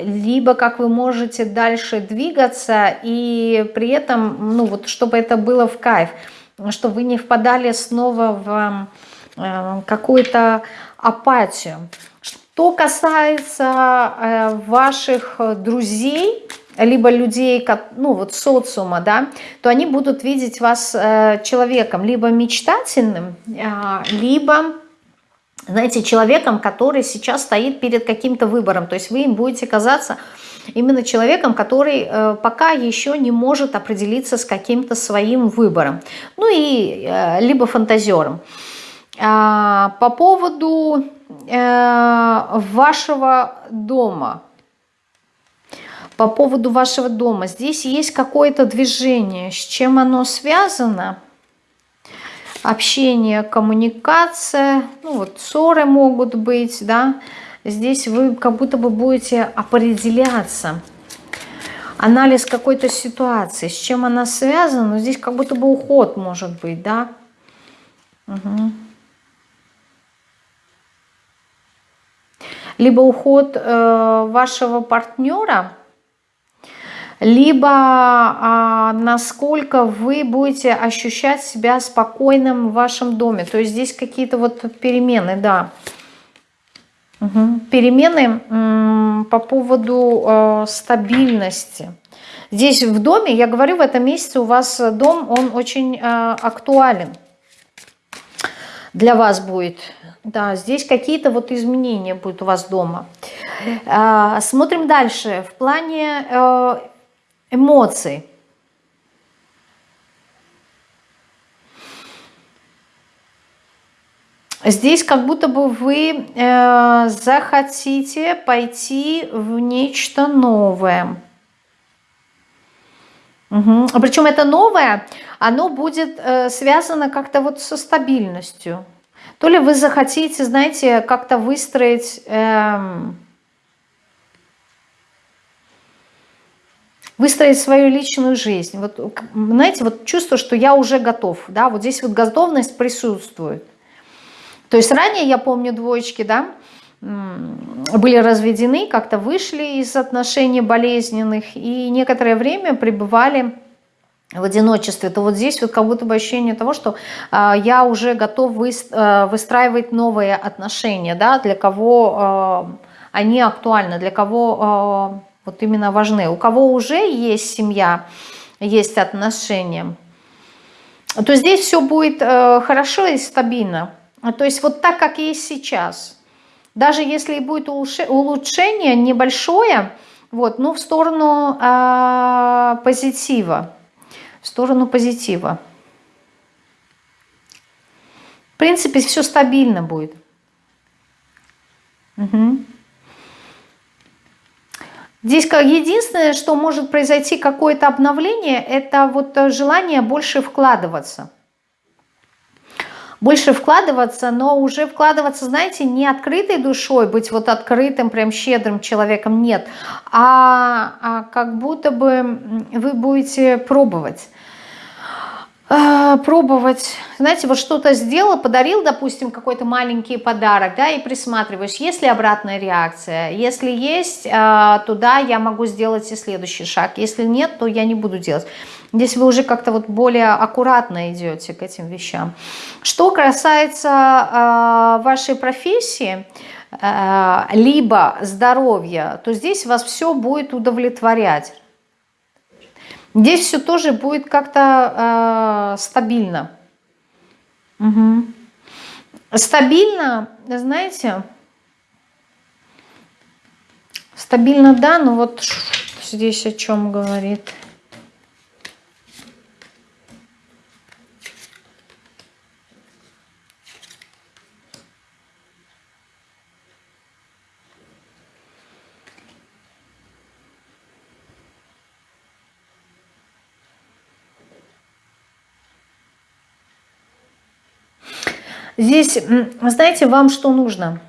либо как вы можете дальше двигаться, и при этом, ну вот, чтобы это было в кайф, чтобы вы не впадали снова в какую-то апатию. Что касается э, ваших друзей, либо людей, ну вот социума, да, то они будут видеть вас э, человеком либо мечтательным, э, либо, знаете, человеком, который сейчас стоит перед каким-то выбором. То есть вы им будете казаться именно человеком, который пока еще не может определиться с каким-то своим выбором. Ну и либо фантазером. А, по поводу вашего дома. По поводу вашего дома. Здесь есть какое-то движение. С чем оно связано? Общение, коммуникация. Ну вот ссоры могут быть, да. Здесь вы как будто бы будете определяться. Анализ какой-то ситуации. С чем она связана? Здесь как будто бы уход может быть, да. Угу. Либо уход э, вашего партнера, либо а, насколько вы будете ощущать себя спокойным в вашем доме. То есть здесь какие-то вот перемены, да. Угу. Перемены по поводу э, стабильности. Здесь в доме, я говорю, в этом месяце у вас дом, он очень э, актуален для вас будет. Да, здесь какие-то вот изменения будут у вас дома. Э, смотрим дальше. В плане э, эмоций. Здесь как будто бы вы э, захотите пойти в нечто новое. Угу. Причем это новое, оно будет э, связано как-то вот со стабильностью. То ли вы захотите, знаете, как-то выстроить... Э, выстроить свою личную жизнь. Вот, знаете, вот чувство, что я уже готов, да, вот здесь вот готовность присутствует. То есть ранее, я помню, двоечки, да, были разведены, как-то вышли из отношений болезненных и некоторое время пребывали в одиночестве, то вот здесь вот как будто бы ощущение того, что э, я уже готов э, выстраивать новые отношения, да, для кого э, они актуальны, для кого э, вот именно важны. У кого уже есть семья, есть отношения, то здесь все будет э, хорошо и стабильно. То есть вот так, как есть сейчас. Даже если будет улучшение небольшое, вот, ну в сторону э, позитива. В сторону позитива. В принципе, все стабильно будет. Угу. Здесь единственное, что может произойти какое-то обновление, это вот желание больше вкладываться больше вкладываться, но уже вкладываться, знаете, не открытой душой, быть вот открытым, прям щедрым человеком, нет, а, а как будто бы вы будете пробовать. А, пробовать, знаете, вот что-то сделал, подарил, допустим, какой-то маленький подарок, да, и присматриваешь, есть ли обратная реакция, если есть, а, туда я могу сделать и следующий шаг, если нет, то я не буду делать. Здесь вы уже как-то вот более аккуратно идете к этим вещам. Что касается э, вашей профессии, э, либо здоровья, то здесь вас все будет удовлетворять. Здесь все тоже будет как-то э, стабильно. Угу. Стабильно, знаете, стабильно, да, но вот здесь о чем говорит. Здесь, знаете, вам что нужно?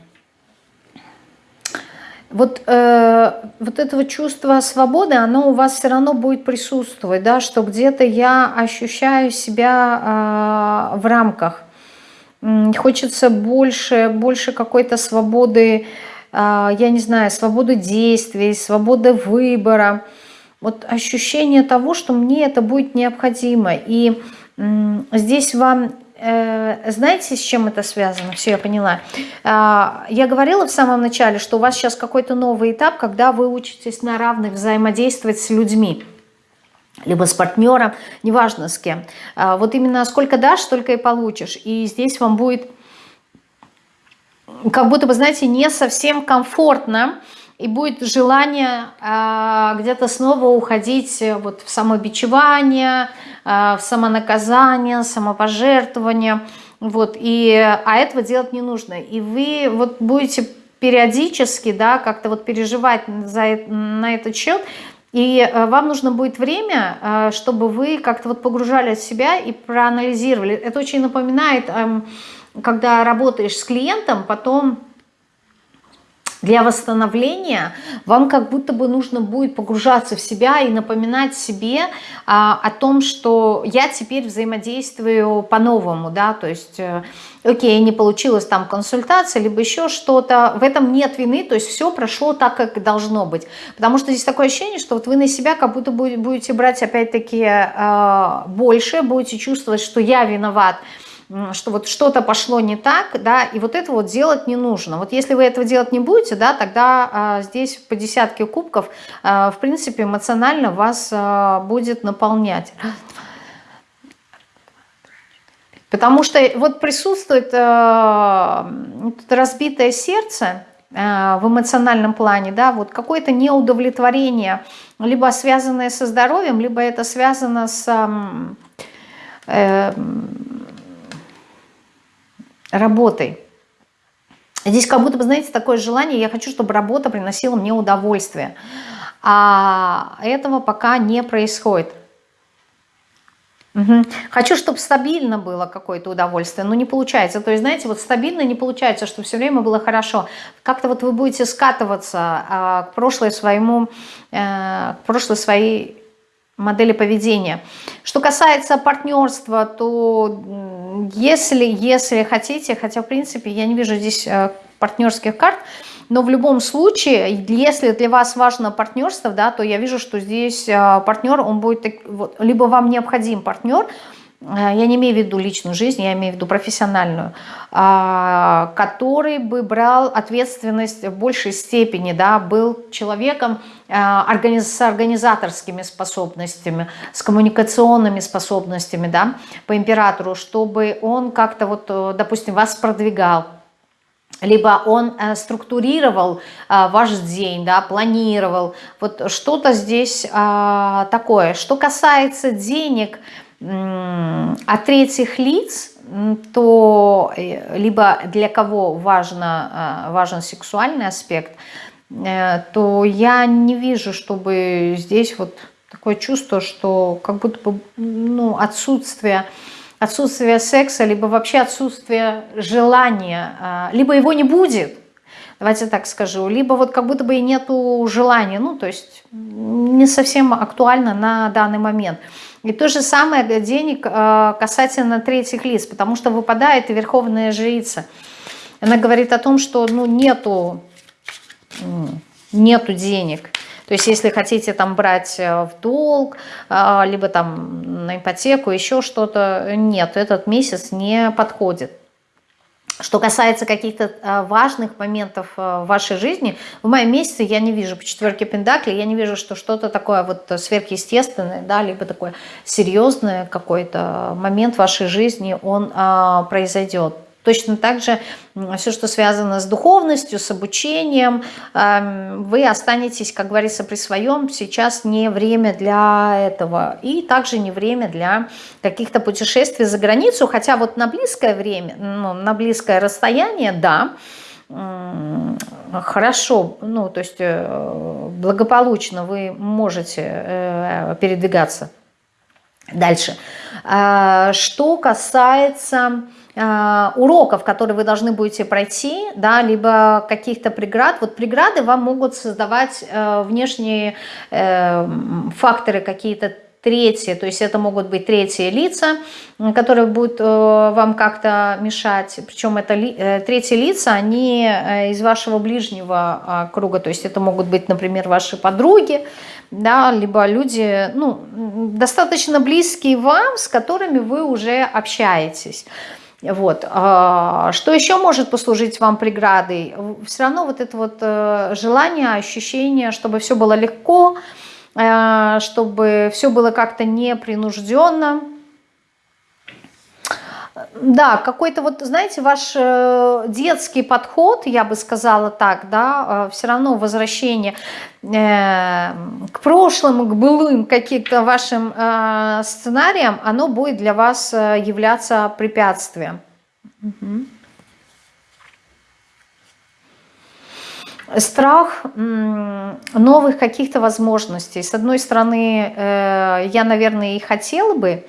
Вот, э, вот этого чувства свободы, оно у вас все равно будет присутствовать, да, что где-то я ощущаю себя э, в рамках. Хочется больше, больше какой-то свободы, э, я не знаю, свободы действий, свободы выбора. Вот ощущение того, что мне это будет необходимо. И здесь вам знаете, с чем это связано? Все, я поняла. А, я говорила в самом начале, что у вас сейчас какой-то новый этап, когда вы учитесь на равных взаимодействовать с людьми либо с партнером, неважно с кем. А, вот именно сколько дашь, столько и получишь. И здесь вам будет как будто бы, знаете, не совсем комфортно, и будет желание э, где-то снова уходить вот в самобичевание, э, в самонаказание, самопожертвование, вот, и, а этого делать не нужно. И вы вот будете периодически, да, как-то вот переживать за, на этот счет, и э, вам нужно будет время, э, чтобы вы как-то вот погружали в себя и проанализировали. Это очень напоминает, э, когда работаешь с клиентом, потом для восстановления вам как будто бы нужно будет погружаться в себя и напоминать себе а, о том, что я теперь взаимодействую по-новому, да, то есть, э, окей, не получилось там консультация, либо еще что-то, в этом нет вины, то есть все прошло так, как должно быть, потому что здесь такое ощущение, что вот вы на себя как будто будете брать опять-таки э, больше, будете чувствовать, что я виноват, что вот что-то пошло не так, да, и вот это вот делать не нужно. Вот если вы этого делать не будете, да, тогда а, здесь по десятке кубков, а, в принципе, эмоционально вас а, будет наполнять. Потому что вот присутствует э, разбитое сердце э, в эмоциональном плане, да, вот какое-то неудовлетворение, либо связанное со здоровьем, либо это связано с... Э, работой. Здесь как будто бы, знаете, такое желание, я хочу, чтобы работа приносила мне удовольствие. А этого пока не происходит. Угу. Хочу, чтобы стабильно было какое-то удовольствие, но не получается. То есть, знаете, вот стабильно не получается, чтобы все время было хорошо. Как-то вот вы будете скатываться а, к прошлой своему, а, к прошлой своей модели поведения. Что касается партнерства, то если, если хотите, хотя в принципе я не вижу здесь э, партнерских карт, но в любом случае, если для вас важно партнерство, да, то я вижу, что здесь э, партнер, он будет, либо вам необходим партнер, я не имею в виду личную жизнь, я имею в виду профессиональную, а, который бы брал ответственность в большей степени, да, был человеком э, с организаторскими способностями, с коммуникационными способностями, да, по императору, чтобы он как-то вот, э, допустим, вас продвигал, либо он структурировал ваш день, да, планировал, вот что-то здесь такое. Что касается денег, от третьих лиц, то э, либо для кого важно, э, важен сексуальный аспект, э, то я не вижу, чтобы здесь вот такое чувство, что как будто бы ну, отсутствие, отсутствие секса, либо вообще отсутствие желания, либо его не будет, давайте так скажу, либо вот как будто бы и нету желания, ну то есть не совсем актуально на данный момент. И то же самое для денег э, касательно третьих лиц, потому что выпадает верховная жрица. Она говорит о том, что ну, нету, нету денег. То есть если хотите там брать э, в долг, э, либо там на ипотеку, еще что-то, нет, этот месяц не подходит. Что касается каких-то а, важных моментов а, в вашей жизни, в моем месяце я не вижу по четверке Пендакли, я не вижу, что что-то такое вот сверхъестественное, да, либо такое серьезное какой-то момент в вашей жизни, он а, произойдет. Точно так же все, что связано с духовностью, с обучением, эм, вы останетесь, как говорится, при своем. Сейчас не время для этого. И также не время для каких-то путешествий за границу. Хотя вот на близкое время, ну, на близкое расстояние, да, хорошо, ну, то есть э, благополучно вы можете э, передвигаться дальше. А, что касается уроков, которые вы должны будете пройти, да, либо каких-то преград. Вот преграды вам могут создавать э, внешние э, факторы какие-то третьи, то есть это могут быть третьи лица, которые будут вам как-то мешать, причем это третьи лица, они из вашего ближнего круга, то есть это могут быть, например, ваши подруги, да, либо люди, ну, достаточно близкие вам, с которыми вы уже общаетесь. Вот. А, что еще может послужить вам преградой? Все равно вот это вот э, желание, ощущение, чтобы все было легко, э, чтобы все было как-то непринужденно, да, какой-то вот, знаете, ваш э, детский подход, я бы сказала так, да, э, все равно возвращение э, к прошлым, к былым каким-то вашим сценариям, оно будет для вас являться препятствием. Страх новых каких-то возможностей. С одной стороны, я, наверное, и хотела бы,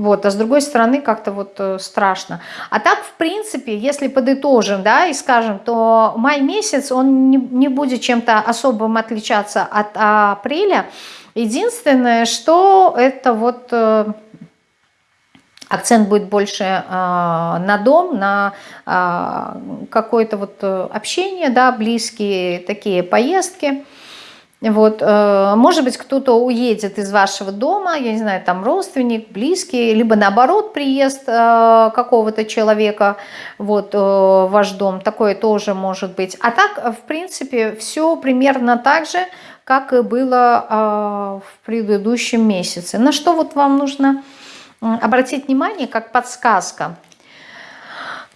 вот, а с другой стороны, как-то вот э, страшно. А так, в принципе, если подытожим, да, и скажем, то май месяц, он не, не будет чем-то особым отличаться от апреля. Единственное, что это вот э, акцент будет больше э, на дом, на э, какое-то вот э, общение, да, близкие такие поездки. Вот, э, может быть, кто-то уедет из вашего дома, я не знаю, там родственник, близкий, либо наоборот приезд э, какого-то человека вот, э, в ваш дом, такое тоже может быть. А так, в принципе, все примерно так же, как и было в предыдущем месяце. На что вот вам нужно обратить внимание, как подсказка.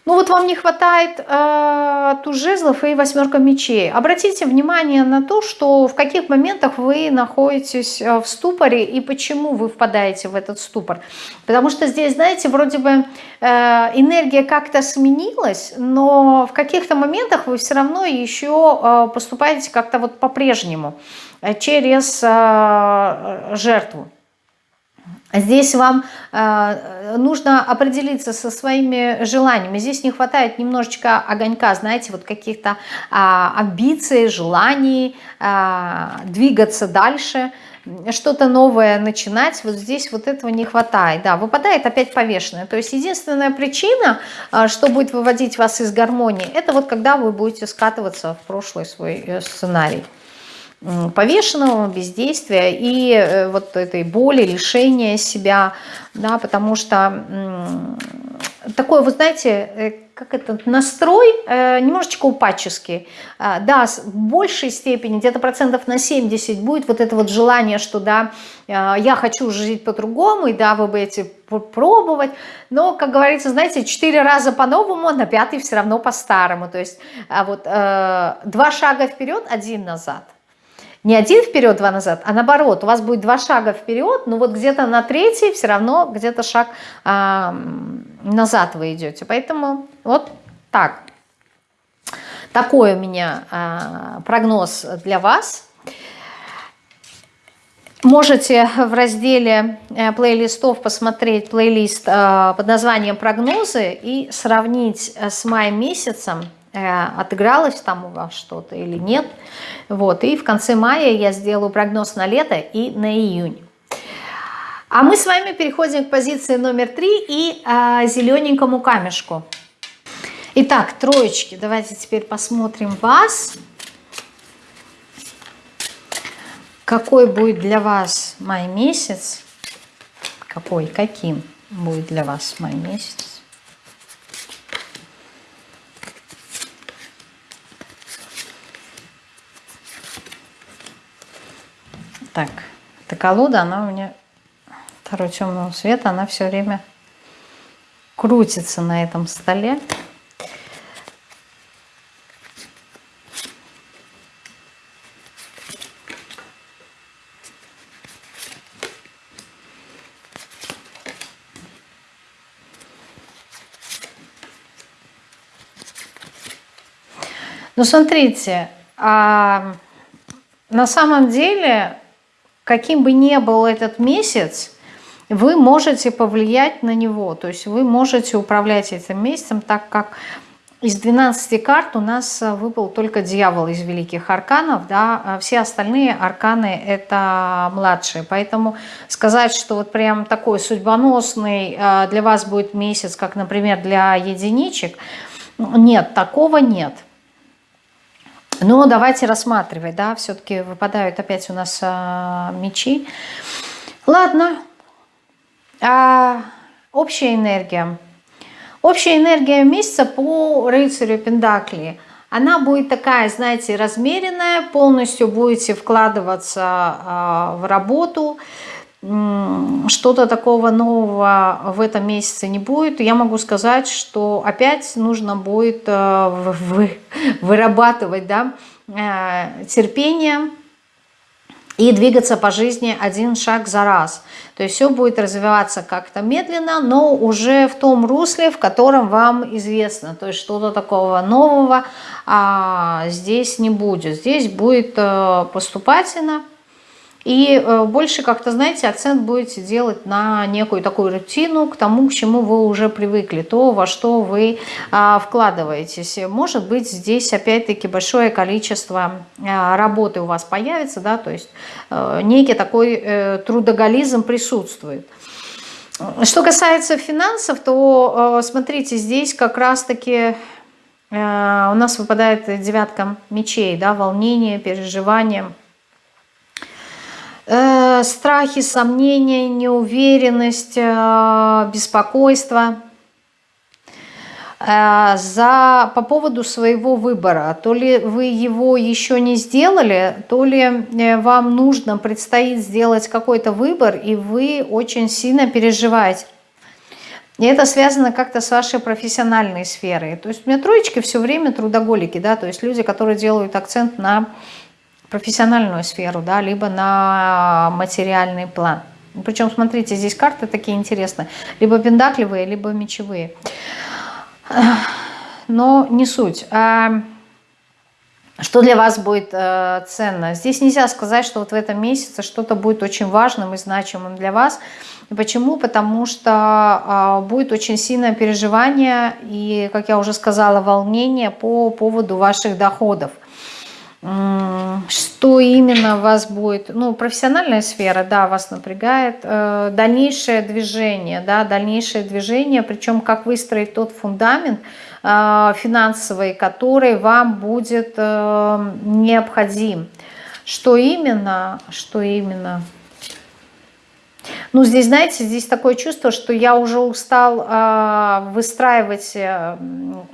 Ну вот вам не хватает э, туз и восьмерка мечей. Обратите внимание на то, что в каких моментах вы находитесь э, в ступоре и почему вы впадаете в этот ступор. Потому что здесь, знаете, вроде бы э, энергия как-то сменилась, но в каких-то моментах вы все равно еще э, поступаете как-то вот по-прежнему э, через э, жертву. Здесь вам э, нужно определиться со своими желаниями. Здесь не хватает немножечко огонька, знаете, вот каких-то э, амбиций, желаний, э, двигаться дальше, что-то новое начинать. Вот здесь вот этого не хватает. Да, выпадает опять повешенное. То есть единственная причина, э, что будет выводить вас из гармонии, это вот когда вы будете скатываться в прошлый свой э, сценарий повешенного, бездействия и э, вот этой боли, лишения себя, да, потому что такой, вы знаете, э, как этот настрой э, немножечко упадческий. А, да, в большей степени, где-то процентов на 70 будет вот это вот желание, что да, я хочу жить по-другому, и да, вы будете пробовать, но, как говорится, знаете, четыре раза по-новому, на пятый все равно по-старому, то есть а вот два шага вперед, один назад. Не один вперед, два назад, а наоборот, у вас будет два шага вперед, но вот где-то на третий все равно где-то шаг э, назад вы идете. Поэтому вот так. Такой у меня э, прогноз для вас. Можете в разделе э, плейлистов посмотреть плейлист э, под названием «Прогнозы» и сравнить с мая месяцем отыгралось там у вас что-то или нет. Вот, и в конце мая я сделаю прогноз на лето и на июнь. А мы с вами переходим к позиции номер три и э, зелененькому камешку. Итак, троечки, давайте теперь посмотрим вас. Какой будет для вас май месяц? Какой, каким будет для вас май месяц? Так, эта колода, она у меня второй темного цвета, она все время крутится на этом столе. Ну, смотрите, а, на самом деле каким бы ни был этот месяц, вы можете повлиять на него. То есть вы можете управлять этим месяцем, так как из 12 карт у нас выпал только дьявол из великих арканов, да, а все остальные арканы это младшие. Поэтому сказать, что вот прям такой судьбоносный а, для вас будет месяц, как, например, для единичек, нет, такого нет. Но давайте рассматривать, да, все-таки выпадают опять у нас а, мечи. Ладно, а, общая энергия. Общая энергия месяца по рыцарю Пендакли. Она будет такая, знаете, размеренная, полностью будете вкладываться а, в работу, что-то такого нового в этом месяце не будет. Я могу сказать, что опять нужно будет э, вырабатывать да, э, терпение, и двигаться по жизни один шаг за раз. То есть все будет развиваться как-то медленно, но уже в том русле, в котором вам известно. То есть что-то такого нового а, здесь не будет. Здесь будет а, поступательно, и э, больше как-то, знаете, акцент будете делать на некую такую рутину, к тому, к чему вы уже привыкли, то, во что вы а, вкладываетесь. Может быть, здесь опять-таки большое количество а, работы у вас появится, да, то есть а, некий такой а, трудоголизм присутствует. Что касается финансов, то смотрите, здесь как раз-таки у нас выпадает девятка мечей, да, волнение, переживание – страхи, сомнения, неуверенность, э, беспокойство э, за, по поводу своего выбора. То ли вы его еще не сделали, то ли э, вам нужно, предстоит сделать какой-то выбор, и вы очень сильно переживаете. И это связано как-то с вашей профессиональной сферой. То есть у меня троечки все время трудоголики, да, то есть люди, которые делают акцент на профессиональную сферу, да, либо на материальный план. Причем, смотрите, здесь карты такие интересные. Либо пендакливые, либо мечевые. Но не суть. А что для вас будет э, ценно? Здесь нельзя сказать, что вот в этом месяце что-то будет очень важным и значимым для вас. Почему? Потому что э, будет очень сильное переживание и, как я уже сказала, волнение по поводу ваших доходов что именно вас будет, ну, профессиональная сфера, да, вас напрягает, э, дальнейшее движение, да, дальнейшее движение, причем как выстроить тот фундамент э, финансовый, который вам будет э, необходим. Что именно, что именно, ну, здесь, знаете, здесь такое чувство, что я уже устал э, выстраивать, э,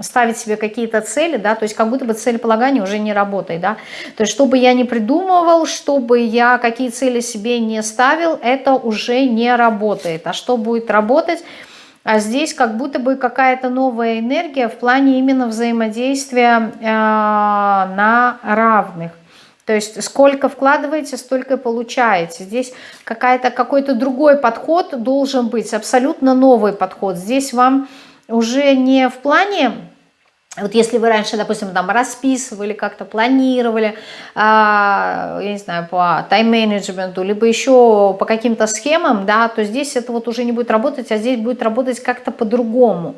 ставить себе какие-то цели, да, то есть как будто бы целеполагание уже не работает, да. То есть, чтобы я не придумывал, чтобы я какие цели себе не ставил, это уже не работает. А что будет работать? А здесь как будто бы какая-то новая энергия в плане именно взаимодействия э, на равных. То есть сколько вкладываете, столько получаете. Здесь какой-то другой подход должен быть, абсолютно новый подход. Здесь вам уже не в плане вот если вы раньше, допустим, там расписывали, как-то планировали, а, я не знаю, по тайм-менеджменту, либо еще по каким-то схемам, да, то здесь это вот уже не будет работать, а здесь будет работать как-то по-другому.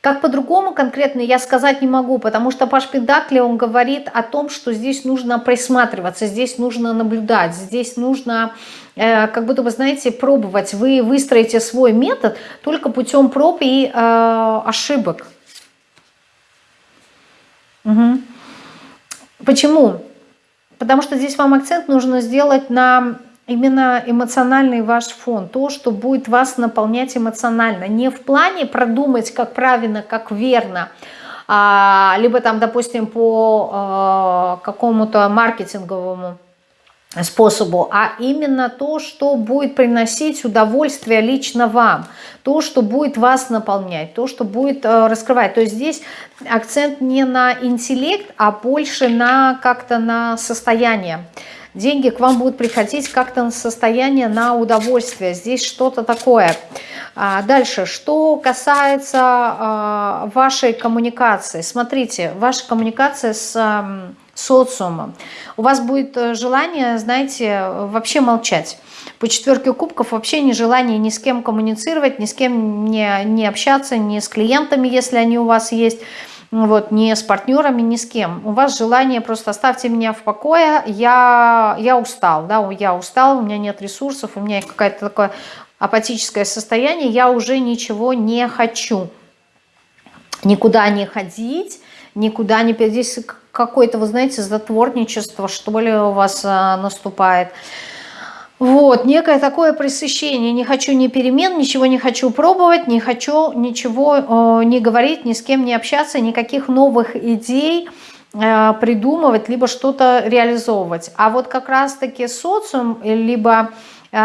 Как по-другому конкретно я сказать не могу, потому что Паш Педакли, он говорит о том, что здесь нужно присматриваться, здесь нужно наблюдать, здесь нужно, э, как будто вы знаете, пробовать. Вы выстроите свой метод только путем проб и э, ошибок. Угу. Почему? Потому что здесь вам акцент нужно сделать на именно эмоциональный ваш фон, то, что будет вас наполнять эмоционально. Не в плане продумать, как правильно, как верно, а, либо там, допустим, по а, какому-то маркетинговому способу, а именно то, что будет приносить удовольствие лично вам, то, что будет вас наполнять, то, что будет э, раскрывать. То есть здесь акцент не на интеллект, а больше на как-то на состояние деньги к вам будут приходить как-то на состояние, на удовольствие. Здесь что-то такое. А дальше, что касается а, вашей коммуникации. Смотрите, ваша коммуникация с социумом. У вас будет э, желание, знаете, вообще молчать. По четверке кубков вообще не желание ни с кем коммуницировать, ни с кем не, не общаться, ни с клиентами, если они у вас есть вот, ни с партнерами, ни с кем. У вас желание просто оставьте меня в покое, я, я устал, да, я устал, у меня нет ресурсов, у меня какое-то такое апатическое состояние, я уже ничего не хочу. Никуда не ходить, никуда не... Здесь какое-то, вы знаете, затворничество, что ли, у вас а, наступает. Вот, некое такое пресыщение. Не хочу ни перемен, ничего не хочу пробовать, не хочу ничего э, не говорить, ни с кем не общаться, никаких новых идей э, придумывать, либо что-то реализовывать. А вот как раз-таки социум, либо э,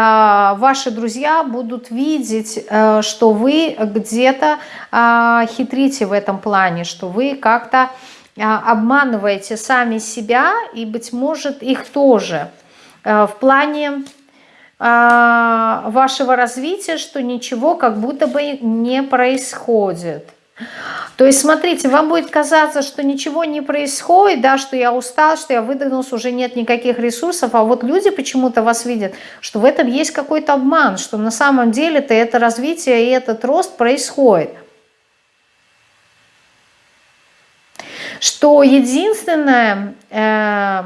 ваши друзья будут видеть, э, что вы где-то э, хитрите в этом плане, что вы как-то обманываете сами себя и, быть может, их тоже – в плане вашего развития, что ничего как будто бы не происходит. То есть, смотрите, вам будет казаться, что ничего не происходит, да, что я устал, что я выдохнулся, уже нет никаких ресурсов, а вот люди почему-то вас видят, что в этом есть какой-то обман, что на самом деле-то это развитие и этот рост происходит. Что единственное... Э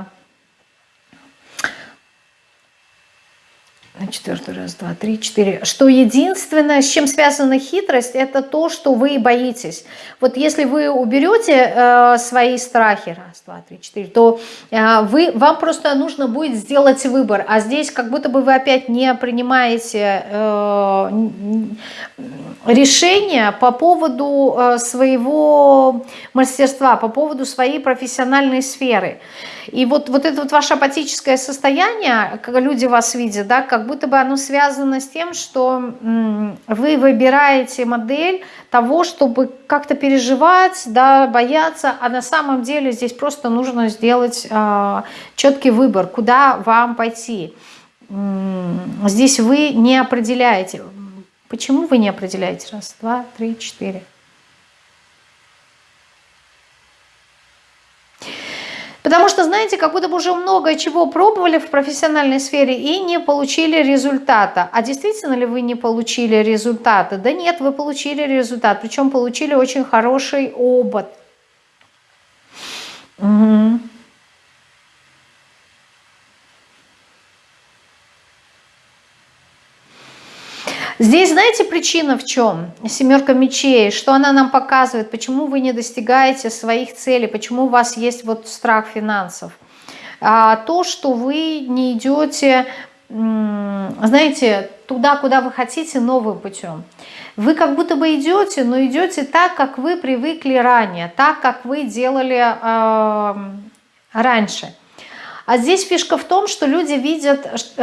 четвертый раз, два, три, четыре, что единственное, с чем связана хитрость, это то, что вы боитесь. Вот если вы уберете э, свои страхи, раз, два, три, четыре, то э, вы, вам просто нужно будет сделать выбор, а здесь как будто бы вы опять не принимаете э, решение по поводу э, своего мастерства, по поводу своей профессиональной сферы. И вот, вот это вот ваше апатическое состояние, когда люди вас видят, да, как будто бы оно связано с тем, что вы выбираете модель того, чтобы как-то переживать, да, бояться, а на самом деле здесь просто нужно сделать э, четкий выбор, куда вам пойти. Здесь вы не определяете. Почему вы не определяете? Раз, два, три, четыре. Потому что, знаете, как будто бы уже много чего пробовали в профессиональной сфере и не получили результата. А действительно ли вы не получили результата? Да нет, вы получили результат. Причем получили очень хороший опыт. Угу. Здесь знаете причина в чем? Семерка мечей. Что она нам показывает? Почему вы не достигаете своих целей? Почему у вас есть вот страх финансов? А, то, что вы не идете, знаете, туда, куда вы хотите, новым путем. Вы как будто бы идете, но идете так, как вы привыкли ранее, так, как вы делали э, раньше. А здесь фишка в том, что люди видят э,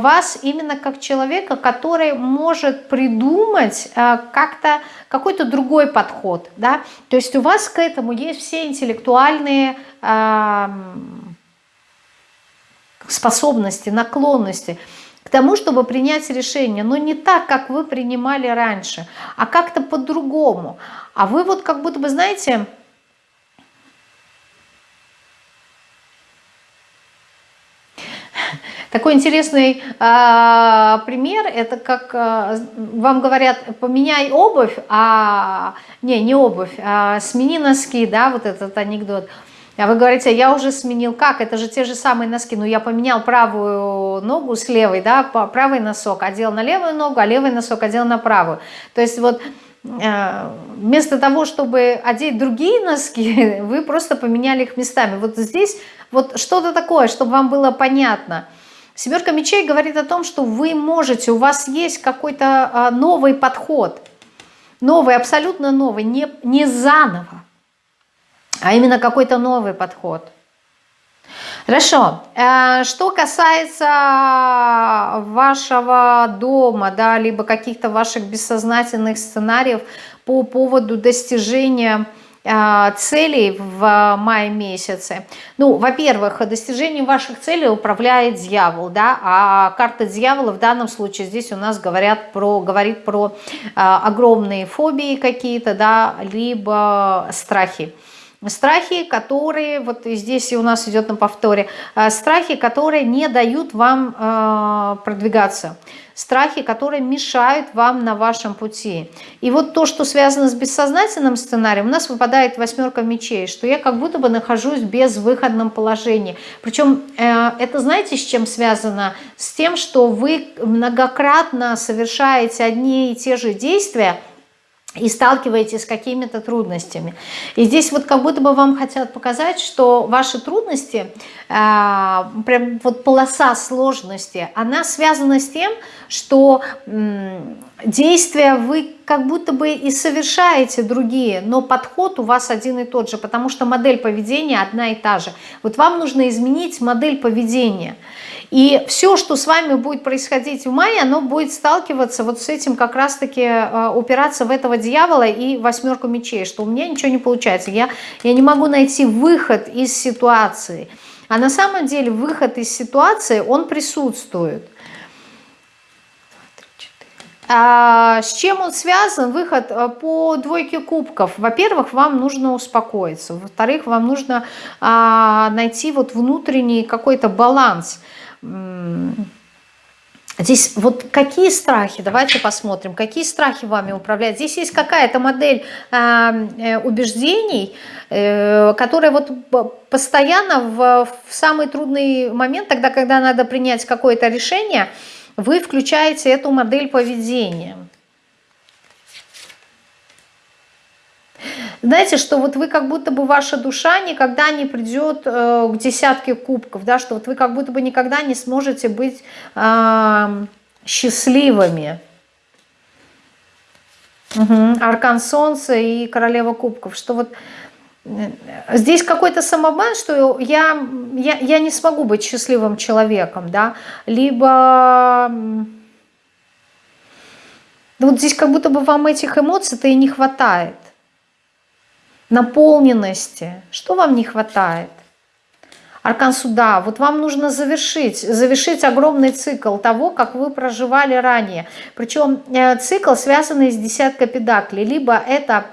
вас именно как человека, который может придумать э, как-то какой-то другой подход. Да? То есть у вас к этому есть все интеллектуальные э, способности, наклонности к тому, чтобы принять решение, но не так, как вы принимали раньше, а как-то по-другому. А вы вот как будто бы, знаете, Такой интересный э, пример, это как э, вам говорят, поменяй обувь, а не, не обувь, а смени носки, да, вот этот анекдот. А вы говорите, я уже сменил, как, это же те же самые носки, ну я поменял правую ногу с левой, да, правый носок одел на левую ногу, а левый носок одел на правую. То есть вот э, вместо того, чтобы одеть другие носки, вы просто поменяли их местами. Вот здесь вот что-то такое, чтобы вам было понятно – Семерка мечей говорит о том, что вы можете, у вас есть какой-то а, новый подход, новый, абсолютно новый, не, не заново, а именно какой-то новый подход. Хорошо. Э, что касается вашего дома, да, либо каких-то ваших бессознательных сценариев по поводу достижения целей в мае месяце. Ну, во-первых, достижением ваших целей управляет дьявол, да, а карта дьявола в данном случае здесь у нас говорят про, говорит про а, огромные фобии какие-то, да, либо страхи. Страхи, которые, вот здесь и у нас идет на повторе, а, страхи, которые не дают вам э, продвигаться страхи, которые мешают вам на вашем пути. И вот то, что связано с бессознательным сценарием, у нас выпадает восьмерка мечей, что я как будто бы нахожусь в безвыходном положении. Причем э, это знаете, с чем связано? С тем, что вы многократно совершаете одни и те же действия, и сталкиваетесь с какими-то трудностями. И здесь вот как будто бы вам хотят показать, что ваши трудности, э, прям вот полоса сложности, она связана с тем, что действия вы как будто бы и совершаете другие, но подход у вас один и тот же, потому что модель поведения одна и та же. Вот вам нужно изменить модель поведения. И все, что с вами будет происходить в мае, оно будет сталкиваться вот с этим как раз-таки, э, упираться в этого дьявола и восьмерку мечей, что у меня ничего не получается, я, я не могу найти выход из ситуации. А на самом деле выход из ситуации, он присутствует. А с чем он связан? Выход э, по двойке кубков. Во-первых, вам нужно успокоиться. Во-вторых, вам нужно а, найти вот внутренний какой-то баланс. Здесь вот какие страхи, давайте посмотрим, какие страхи вами управляют. Здесь есть какая-то модель а, э, убеждений, э, которая вот постоянно в, в самый трудный момент, тогда, когда надо принять какое-то решение, вы включаете эту модель поведения. Знаете, что вот вы как будто бы ваша душа никогда не придет э, к десятке кубков, да, что вот вы как будто бы никогда не сможете быть э, счастливыми. Угу. Аркан Солнца и Королева Кубков, что вот здесь какой-то самобан, что я, я, я не смогу быть счастливым человеком, да, либо... Вот здесь как будто бы вам этих эмоций-то и не хватает наполненности. Что вам не хватает? Аркан суда. Вот вам нужно завершить, завершить огромный цикл того, как вы проживали ранее. Причем э, цикл, связанный с десяткой педаклей. Либо это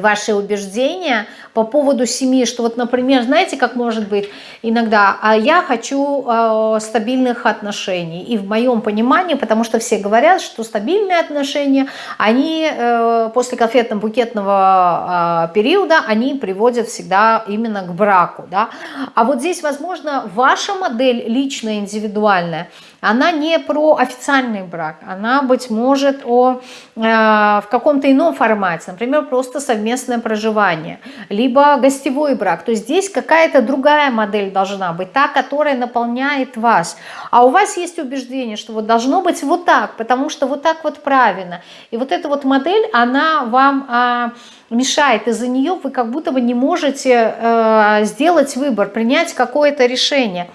ваши убеждения по поводу семьи, что вот, например, знаете, как может быть иногда, а я хочу э, стабильных отношений, и в моем понимании, потому что все говорят, что стабильные отношения, они э, после конфетно-букетного э, периода, они приводят всегда именно к браку, да, а вот здесь, возможно, ваша модель личная, индивидуальная, она не про официальный брак, она, быть может, о, э, в каком-то ином формате, например, просто совместное проживание, либо гостевой брак. То есть здесь какая-то другая модель должна быть, та, которая наполняет вас. А у вас есть убеждение, что вот должно быть вот так, потому что вот так вот правильно. И вот эта вот модель, она вам... Э, мешает, из-за нее вы как будто бы не можете э, сделать выбор, принять какое-то решение.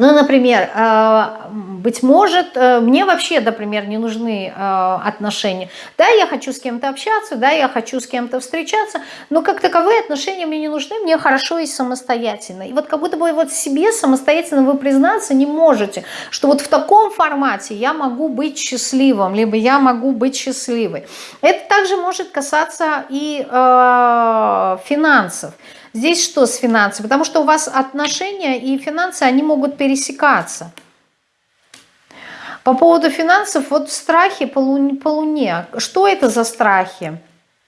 Ну, например, э, быть может, э, мне вообще, например, не нужны э, отношения. Да, я хочу с кем-то общаться, да, я хочу с кем-то встречаться, но как таковые отношения мне не нужны, мне хорошо и самостоятельно. И вот как будто бы вот себе самостоятельно вы признаться не можете, что вот в таком формате я могу быть счастливым, либо я могу быть счастливой. Это также может касаться и э, финансов. Здесь что с финансами? Потому что у вас отношения и финансы, они могут пересекаться. По поводу финансов, вот страхи по луне. По луне. Что это за страхи?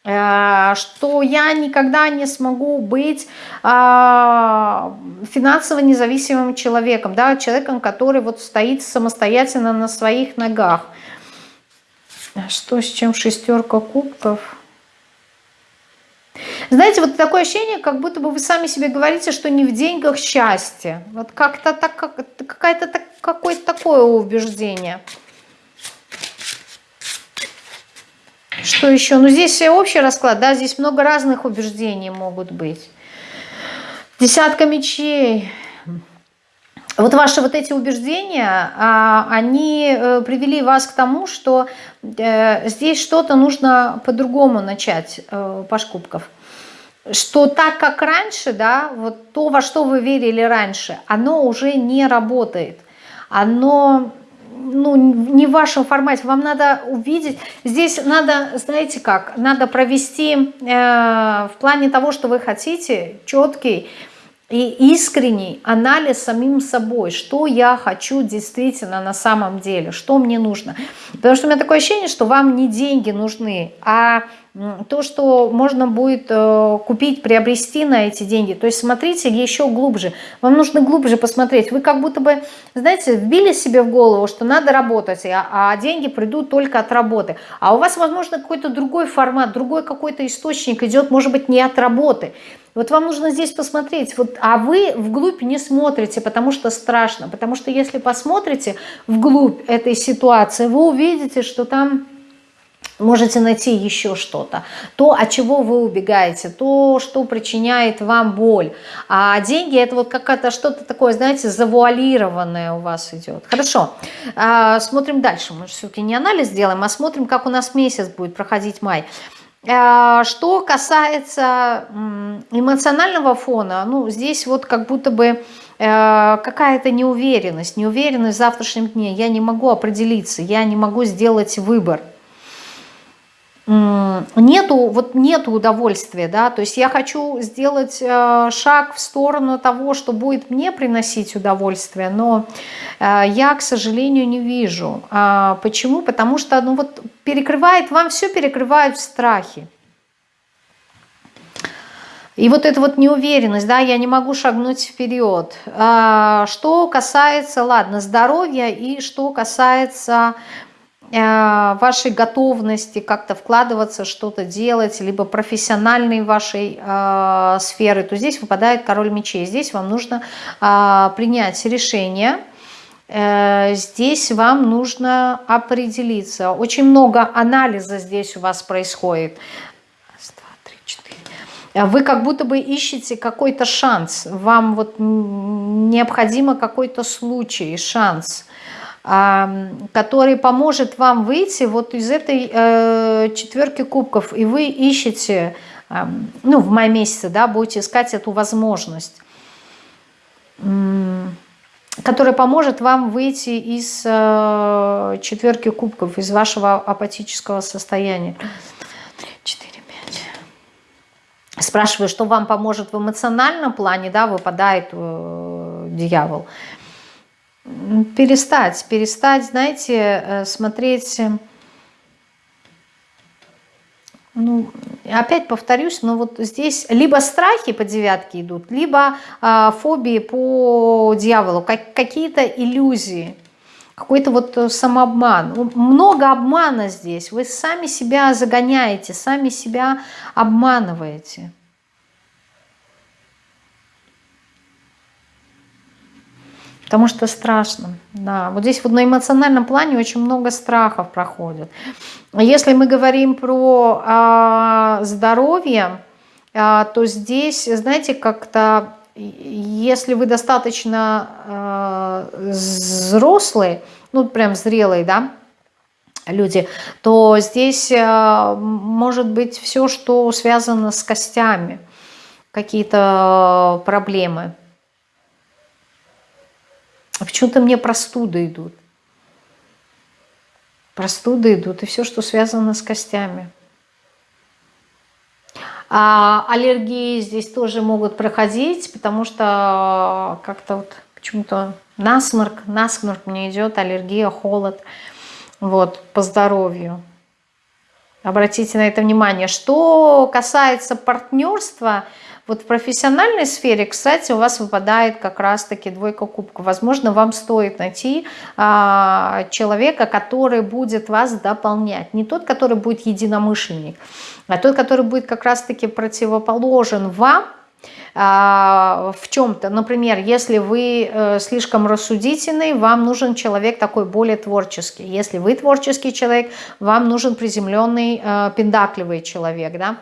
Э, что я никогда не смогу быть а, финансово независимым человеком, да, человеком, который вот стоит самостоятельно на своих ногах. Что с чем шестерка кубков? Знаете, вот такое ощущение, как будто бы вы сами себе говорите, что не в деньгах счастье. Вот как-то так, как, какое-то так, какое-то такое убеждение. Что еще? Ну, здесь общий расклад, да, здесь много разных убеждений могут быть. Десятка мечей. Вот ваши вот эти убеждения, а, они э, привели вас к тому, что э, здесь что-то нужно по-другому начать, э, Паш Кубков что так как раньше, да, вот то, во что вы верили раньше, оно уже не работает. Оно ну, не в вашем формате. Вам надо увидеть, здесь надо, знаете как, надо провести э, в плане того, что вы хотите, четкий и искренний анализ самим собой, что я хочу действительно на самом деле, что мне нужно. Потому что у меня такое ощущение, что вам не деньги нужны, а то, что можно будет э, купить, приобрести на эти деньги. То есть смотрите еще глубже. Вам нужно глубже посмотреть. Вы как будто бы, знаете, вбили себе в голову, что надо работать, а, а деньги придут только от работы. А у вас, возможно, какой-то другой формат, другой какой-то источник идет, может быть, не от работы. Вот вам нужно здесь посмотреть, вот, а вы вглубь не смотрите, потому что страшно. Потому что если посмотрите вглубь этой ситуации, вы увидите, что там можете найти еще что-то. То, от чего вы убегаете, то, что причиняет вам боль. А деньги это вот какое-то что-то такое, знаете, завуалированное у вас идет. Хорошо, а, смотрим дальше. Мы все-таки не анализ делаем, а смотрим, как у нас месяц будет проходить май. Э, что касается эмоционального фона, ну, здесь вот как будто бы э, какая-то неуверенность, неуверенность в завтрашнем дне. Я не могу определиться, я не могу сделать выбор нету, вот нету удовольствия, да, то есть я хочу сделать э, шаг в сторону того, что будет мне приносить удовольствие, но э, я, к сожалению, не вижу. А, почему? Потому что, ну вот, перекрывает, вам все перекрывают в страхе. И вот эта вот неуверенность, да, я не могу шагнуть вперед. А, что касается, ладно, здоровья и что касается вашей готовности как-то вкладываться, что-то делать, либо профессиональной вашей э, сферы, то здесь выпадает король мечей. Здесь вам нужно э, принять решение, э, здесь вам нужно определиться. Очень много анализа здесь у вас происходит. Четыре. Вы как будто бы ищете какой-то шанс, вам вот необходимо какой-то случай, шанс – который поможет вам выйти вот из этой э, четверки кубков, и вы ищете, э, ну, в мае месяце, да, будете искать эту возможность, которая поможет вам выйти из э, четверки кубков, из вашего апатического состояния. 4, 5. Спрашиваю, что вам поможет в эмоциональном плане, да, выпадает э, дьявол. Перестать, перестать, знаете, э, смотреть, э, ну, опять повторюсь, но вот здесь либо страхи по девятке идут, либо э, фобии по дьяволу, как, какие-то иллюзии, какой-то вот э, самообман. Много обмана здесь, вы сами себя загоняете, сами себя обманываете. Потому что страшно. Да. Вот здесь вот на эмоциональном плане очень много страхов проходит. Если мы говорим про а, здоровье, а, то здесь, знаете, как-то, если вы достаточно а, взрослый, ну прям зрелый, да, люди, то здесь а, может быть все, что связано с костями, какие-то проблемы а почему-то мне простуды идут. Простуды идут и все, что связано с костями. А аллергии здесь тоже могут проходить, потому что как-то вот почему-то насморк, насморк мне идет, аллергия, холод, вот, по здоровью. Обратите на это внимание. Что касается партнерства, вот в профессиональной сфере, кстати, у вас выпадает как раз-таки двойка кубка. Возможно, вам стоит найти а, человека, который будет вас дополнять. Не тот, который будет единомышленник, а тот, который будет как раз-таки противоположен вам, а, в чем-то. Например, если вы э, слишком рассудительный, вам нужен человек такой более творческий. Если вы творческий человек, вам нужен приземленный, э, пендакливый человек, да,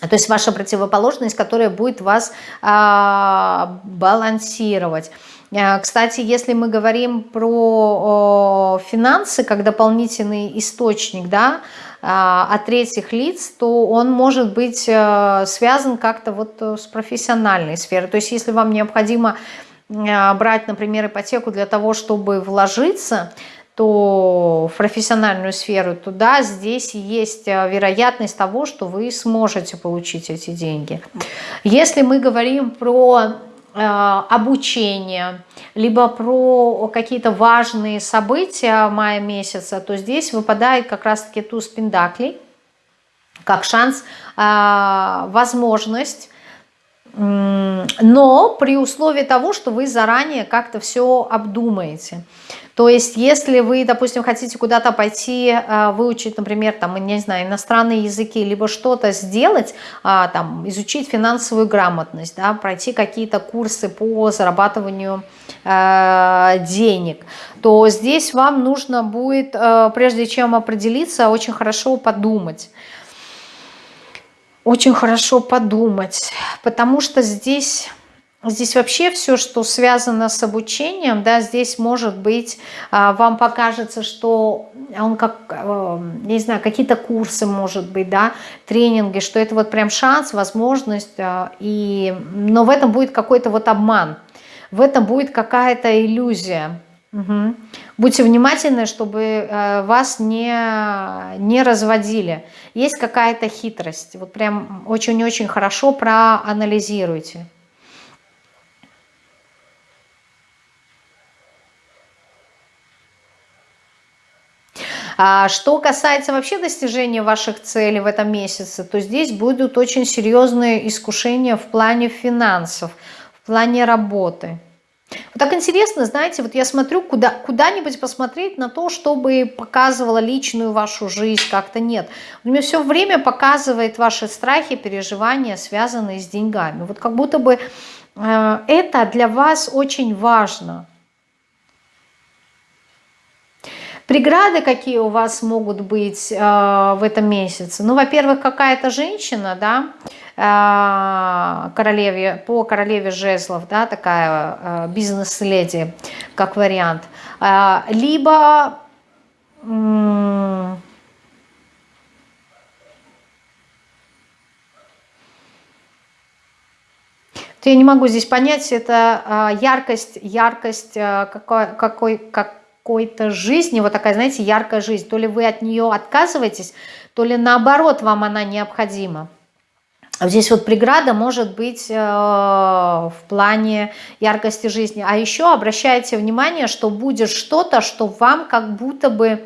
то есть ваша противоположность, которая будет вас а, балансировать. А, кстати, если мы говорим про финансы как дополнительный источник да, а, от третьих лиц, то он может быть а, связан как-то вот э, с профессиональной сферой. То есть если вам необходимо а, брать, например, ипотеку для того, чтобы вложиться, то в профессиональную сферу, туда здесь есть э, вероятность того, что вы сможете получить эти деньги. Если мы говорим про э, обучение, либо про какие-то важные события мая месяца, то здесь выпадает как раз-таки туз пендаклей, как шанс, э, возможность но при условии того, что вы заранее как-то все обдумаете. То есть, если вы, допустим, хотите куда-то пойти, а, выучить, например, там, не знаю, иностранные языки, либо что-то сделать, а, там, изучить финансовую грамотность, да, пройти какие-то курсы по зарабатыванию э, денег, то здесь вам нужно будет, прежде чем определиться, очень хорошо подумать. Очень хорошо подумать, потому что здесь здесь вообще все, что связано с обучением, да, здесь может быть, а, вам покажется, что он как, э, не знаю, какие-то курсы, может быть, да, тренинги, что это вот прям шанс, возможность, а, и, но в этом будет какой-то вот обман, в этом будет какая-то иллюзия. Угу. Будьте внимательны, чтобы э, вас не, не разводили. Есть какая-то хитрость. Вот прям очень-очень хорошо проанализируйте. А что касается вообще достижения ваших целей в этом месяце, то здесь будут очень серьезные искушения в плане финансов, в плане работы. Вот так интересно, знаете, вот я смотрю куда, куда-нибудь посмотреть на то, чтобы показывало личную вашу жизнь, как-то нет. У меня все время показывает ваши страхи, переживания, связанные с деньгами. Вот как будто бы э, это для вас очень важно. Преграды какие у вас могут быть э, в этом месяце? Ну, во-первых, какая-то женщина, да, э, королеве, по королеве жезлов, да, такая э, бизнес-леди, как вариант. Э, либо... Я не могу здесь понять, это э, яркость, яркость э, какой, какой, как, какой-то жизни, вот такая, знаете, яркая жизнь. То ли вы от нее отказываетесь, то ли наоборот вам она необходима. Здесь вот преграда может быть э, в плане яркости жизни. А еще обращайте внимание, что будет что-то, что вам как будто бы,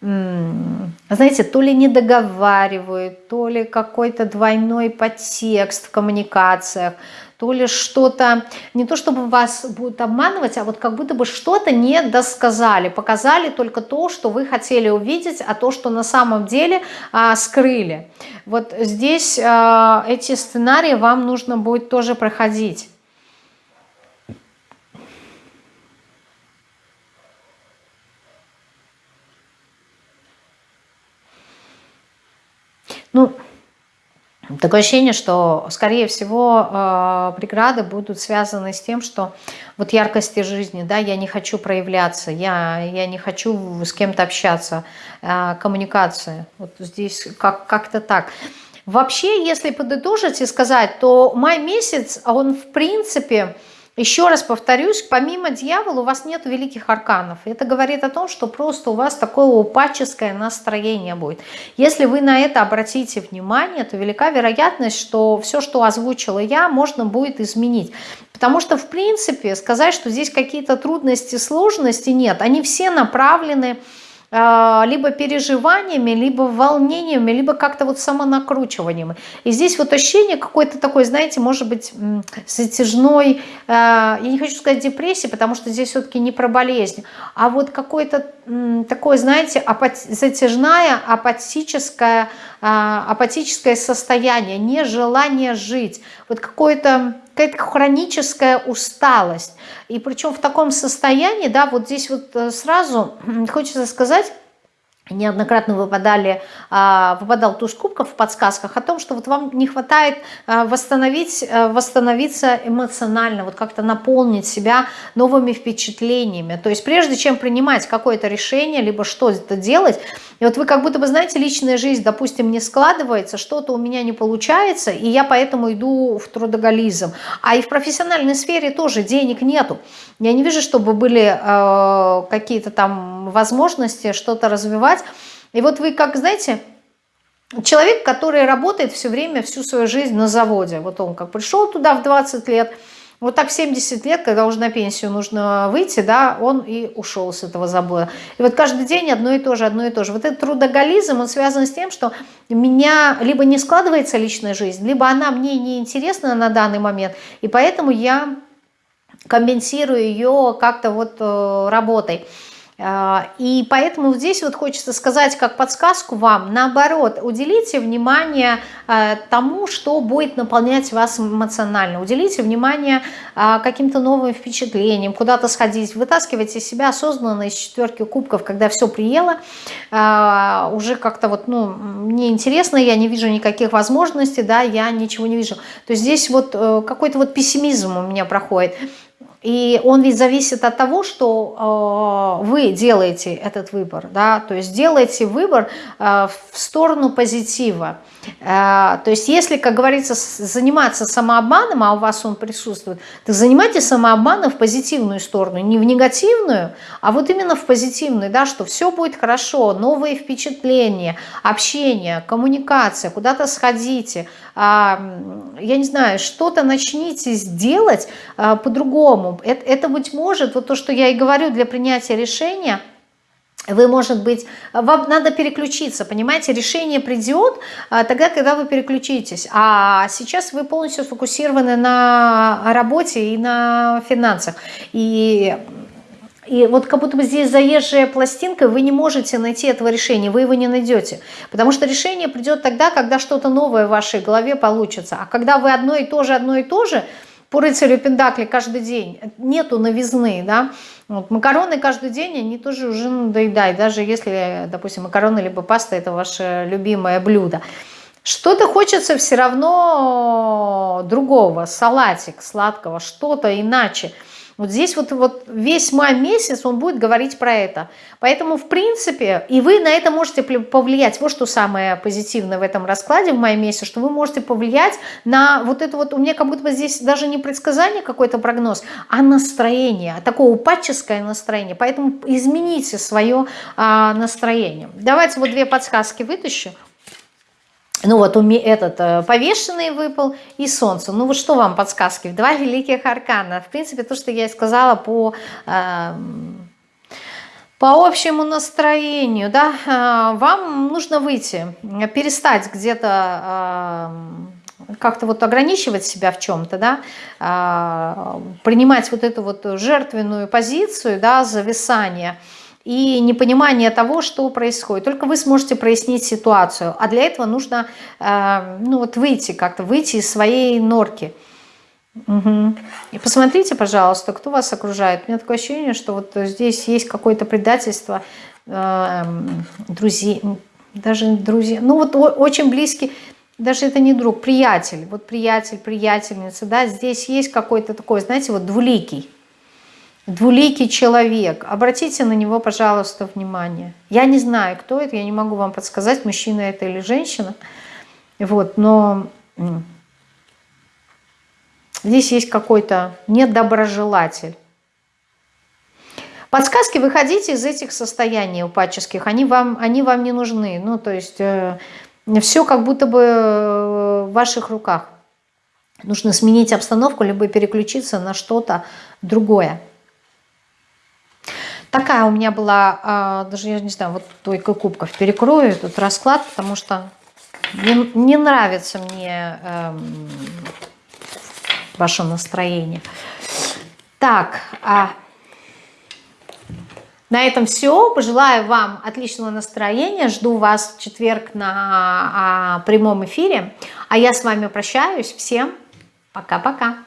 знаете, то ли не договаривают, то ли какой-то двойной подтекст в коммуникациях, то ли что-то, не то чтобы вас будут обманывать, а вот как будто бы что-то не досказали, показали только то, что вы хотели увидеть, а то, что на самом деле а, скрыли. Вот здесь а, эти сценарии вам нужно будет тоже проходить. Ну, Такое ощущение, что, скорее всего, э, преграды будут связаны с тем, что вот яркости жизни, да, я не хочу проявляться, я, я не хочу с кем-то общаться, э, коммуникация, вот здесь как-то как так. Вообще, если подытожить и сказать, то май месяц, он в принципе еще раз повторюсь, помимо дьявола у вас нет великих арканов. Это говорит о том, что просто у вас такое упаческое настроение будет. Если вы на это обратите внимание, то велика вероятность, что все, что озвучила я, можно будет изменить. Потому что, в принципе, сказать, что здесь какие-то трудности, сложности нет. Они все направлены на либо переживаниями, либо волнениями, либо как-то вот самонакручиванием. И здесь вот ощущение какой-то такой, знаете, может быть, затяжной, а, я не хочу сказать депрессии, потому что здесь все-таки не про болезнь, а вот какое-то такое, знаете, затяжная апатическое, а, апатическое состояние, нежелание жить, вот какое-то какая-то хроническая усталость. И причем в таком состоянии, да, вот здесь вот э, сразу хочется сказать, неоднократно выпадали, а, выпадал туз кубков в подсказках о том, что вот вам не хватает а, восстановить, э, восстановиться эмоционально, вот как-то наполнить себя новыми впечатлениями. То есть прежде чем принимать какое-то решение, либо что-то делать, и вот вы как будто бы, знаете, личная жизнь, допустим, не складывается, что-то у меня не получается, и я поэтому иду в трудоголизм. А и в профессиональной сфере тоже денег нету. Я не вижу, чтобы были э, какие-то там возможности что-то развивать. И вот вы как, знаете, человек, который работает все время, всю свою жизнь на заводе. Вот он как пришел туда в 20 лет, вот так в 70 лет, когда уже на пенсию нужно выйти, да, он и ушел с этого завода. И вот каждый день одно и то же, одно и то же. Вот этот трудоголизм, он связан с тем, что меня либо не складывается личная жизнь, либо она мне не интересна на данный момент, и поэтому я компенсирую ее как-то вот э, работой. А, и поэтому здесь вот хочется сказать как подсказку вам, наоборот, уделите внимание а, тому, что будет наполнять вас эмоционально. Уделите внимание а, каким-то новым впечатлениям, куда-то сходить, вытаскивайте себя осознанно из четверки кубков, когда все приело, уже как-то вот, ну, мне интересно, я не вижу никаких возможностей, да, я ничего не вижу. То есть здесь вот э, какой-то вот пессимизм у меня проходит. И он ведь зависит от того, что э, вы делаете этот выбор, да, то есть делаете выбор э, в сторону позитива. Э, то есть если, как говорится, заниматься самообманом, а у вас он присутствует, то занимайтесь самообманом в позитивную сторону, не в негативную, а вот именно в позитивную, да, что все будет хорошо, новые впечатления, общение, коммуникация, куда-то сходите, я не знаю, что-то начните сделать по-другому. Это, это, быть может, вот то, что я и говорю для принятия решения, вы, может быть, вам надо переключиться, понимаете, решение придет тогда, когда вы переключитесь, а сейчас вы полностью сфокусированы на работе и на финансах, и и вот как будто бы здесь заезжая пластинка, вы не можете найти этого решения, вы его не найдете. Потому что решение придет тогда, когда что-то новое в вашей голове получится. А когда вы одно и то же, одно и то же, по рыцарю Пендакли каждый день, нету новизны, да, вот макароны каждый день, они тоже уже надоедают, даже если, допустим, макароны либо паста – это ваше любимое блюдо. Что-то хочется все равно другого, салатик сладкого, что-то иначе – вот здесь вот, вот весь май месяц он будет говорить про это. Поэтому, в принципе, и вы на это можете повлиять. Вот что самое позитивное в этом раскладе в мае месяце, что вы можете повлиять на вот это вот, у меня как будто бы здесь даже не предсказание, какой-то прогноз, а настроение, такое упадческое настроение. Поэтому измените свое а, настроение. Давайте вот две подсказки вытащу. Ну вот этот э, повешенный выпал и солнце. Ну вот что вам подсказки? Два великих аркана. В принципе, то, что я и сказала по... Э, по общему настроению, да, э, вам нужно выйти, перестать где-то как-то вот ограничивать себя в чем-то, да, принимать вот эту вот жертвенную позицию, да, зависания, и непонимание того, что происходит. Только вы сможете прояснить ситуацию, а для этого нужно э, ну вот выйти как-то, выйти из своей норки. Угу. И посмотрите, пожалуйста, кто вас окружает. У меня такое ощущение, что вот здесь есть какое-то предательство э, друзей, даже друзья, ну вот очень близкий, даже это не друг, приятель, вот приятель, приятельница, да, здесь есть какой-то такой, знаете, вот двуликий двуликий человек. Обратите на него, пожалуйста, внимание. Я не знаю, кто это, я не могу вам подсказать, мужчина это или женщина. Вот, но здесь есть какой-то недоброжелатель. Подсказки, выходите из этих состояний упадческих, они вам, они вам не нужны. Ну, то есть э, все как будто бы э, в ваших руках. Нужно сменить обстановку, либо переключиться на что-то другое. Такая у меня была, а, даже я не знаю, вот только кубков перекрою этот расклад, потому что не, не нравится мне эм, ваше настроение. Так, а, на этом все. Пожелаю вам отличного настроения. Жду вас в четверг на а, прямом эфире. А я с вами прощаюсь. Всем пока-пока.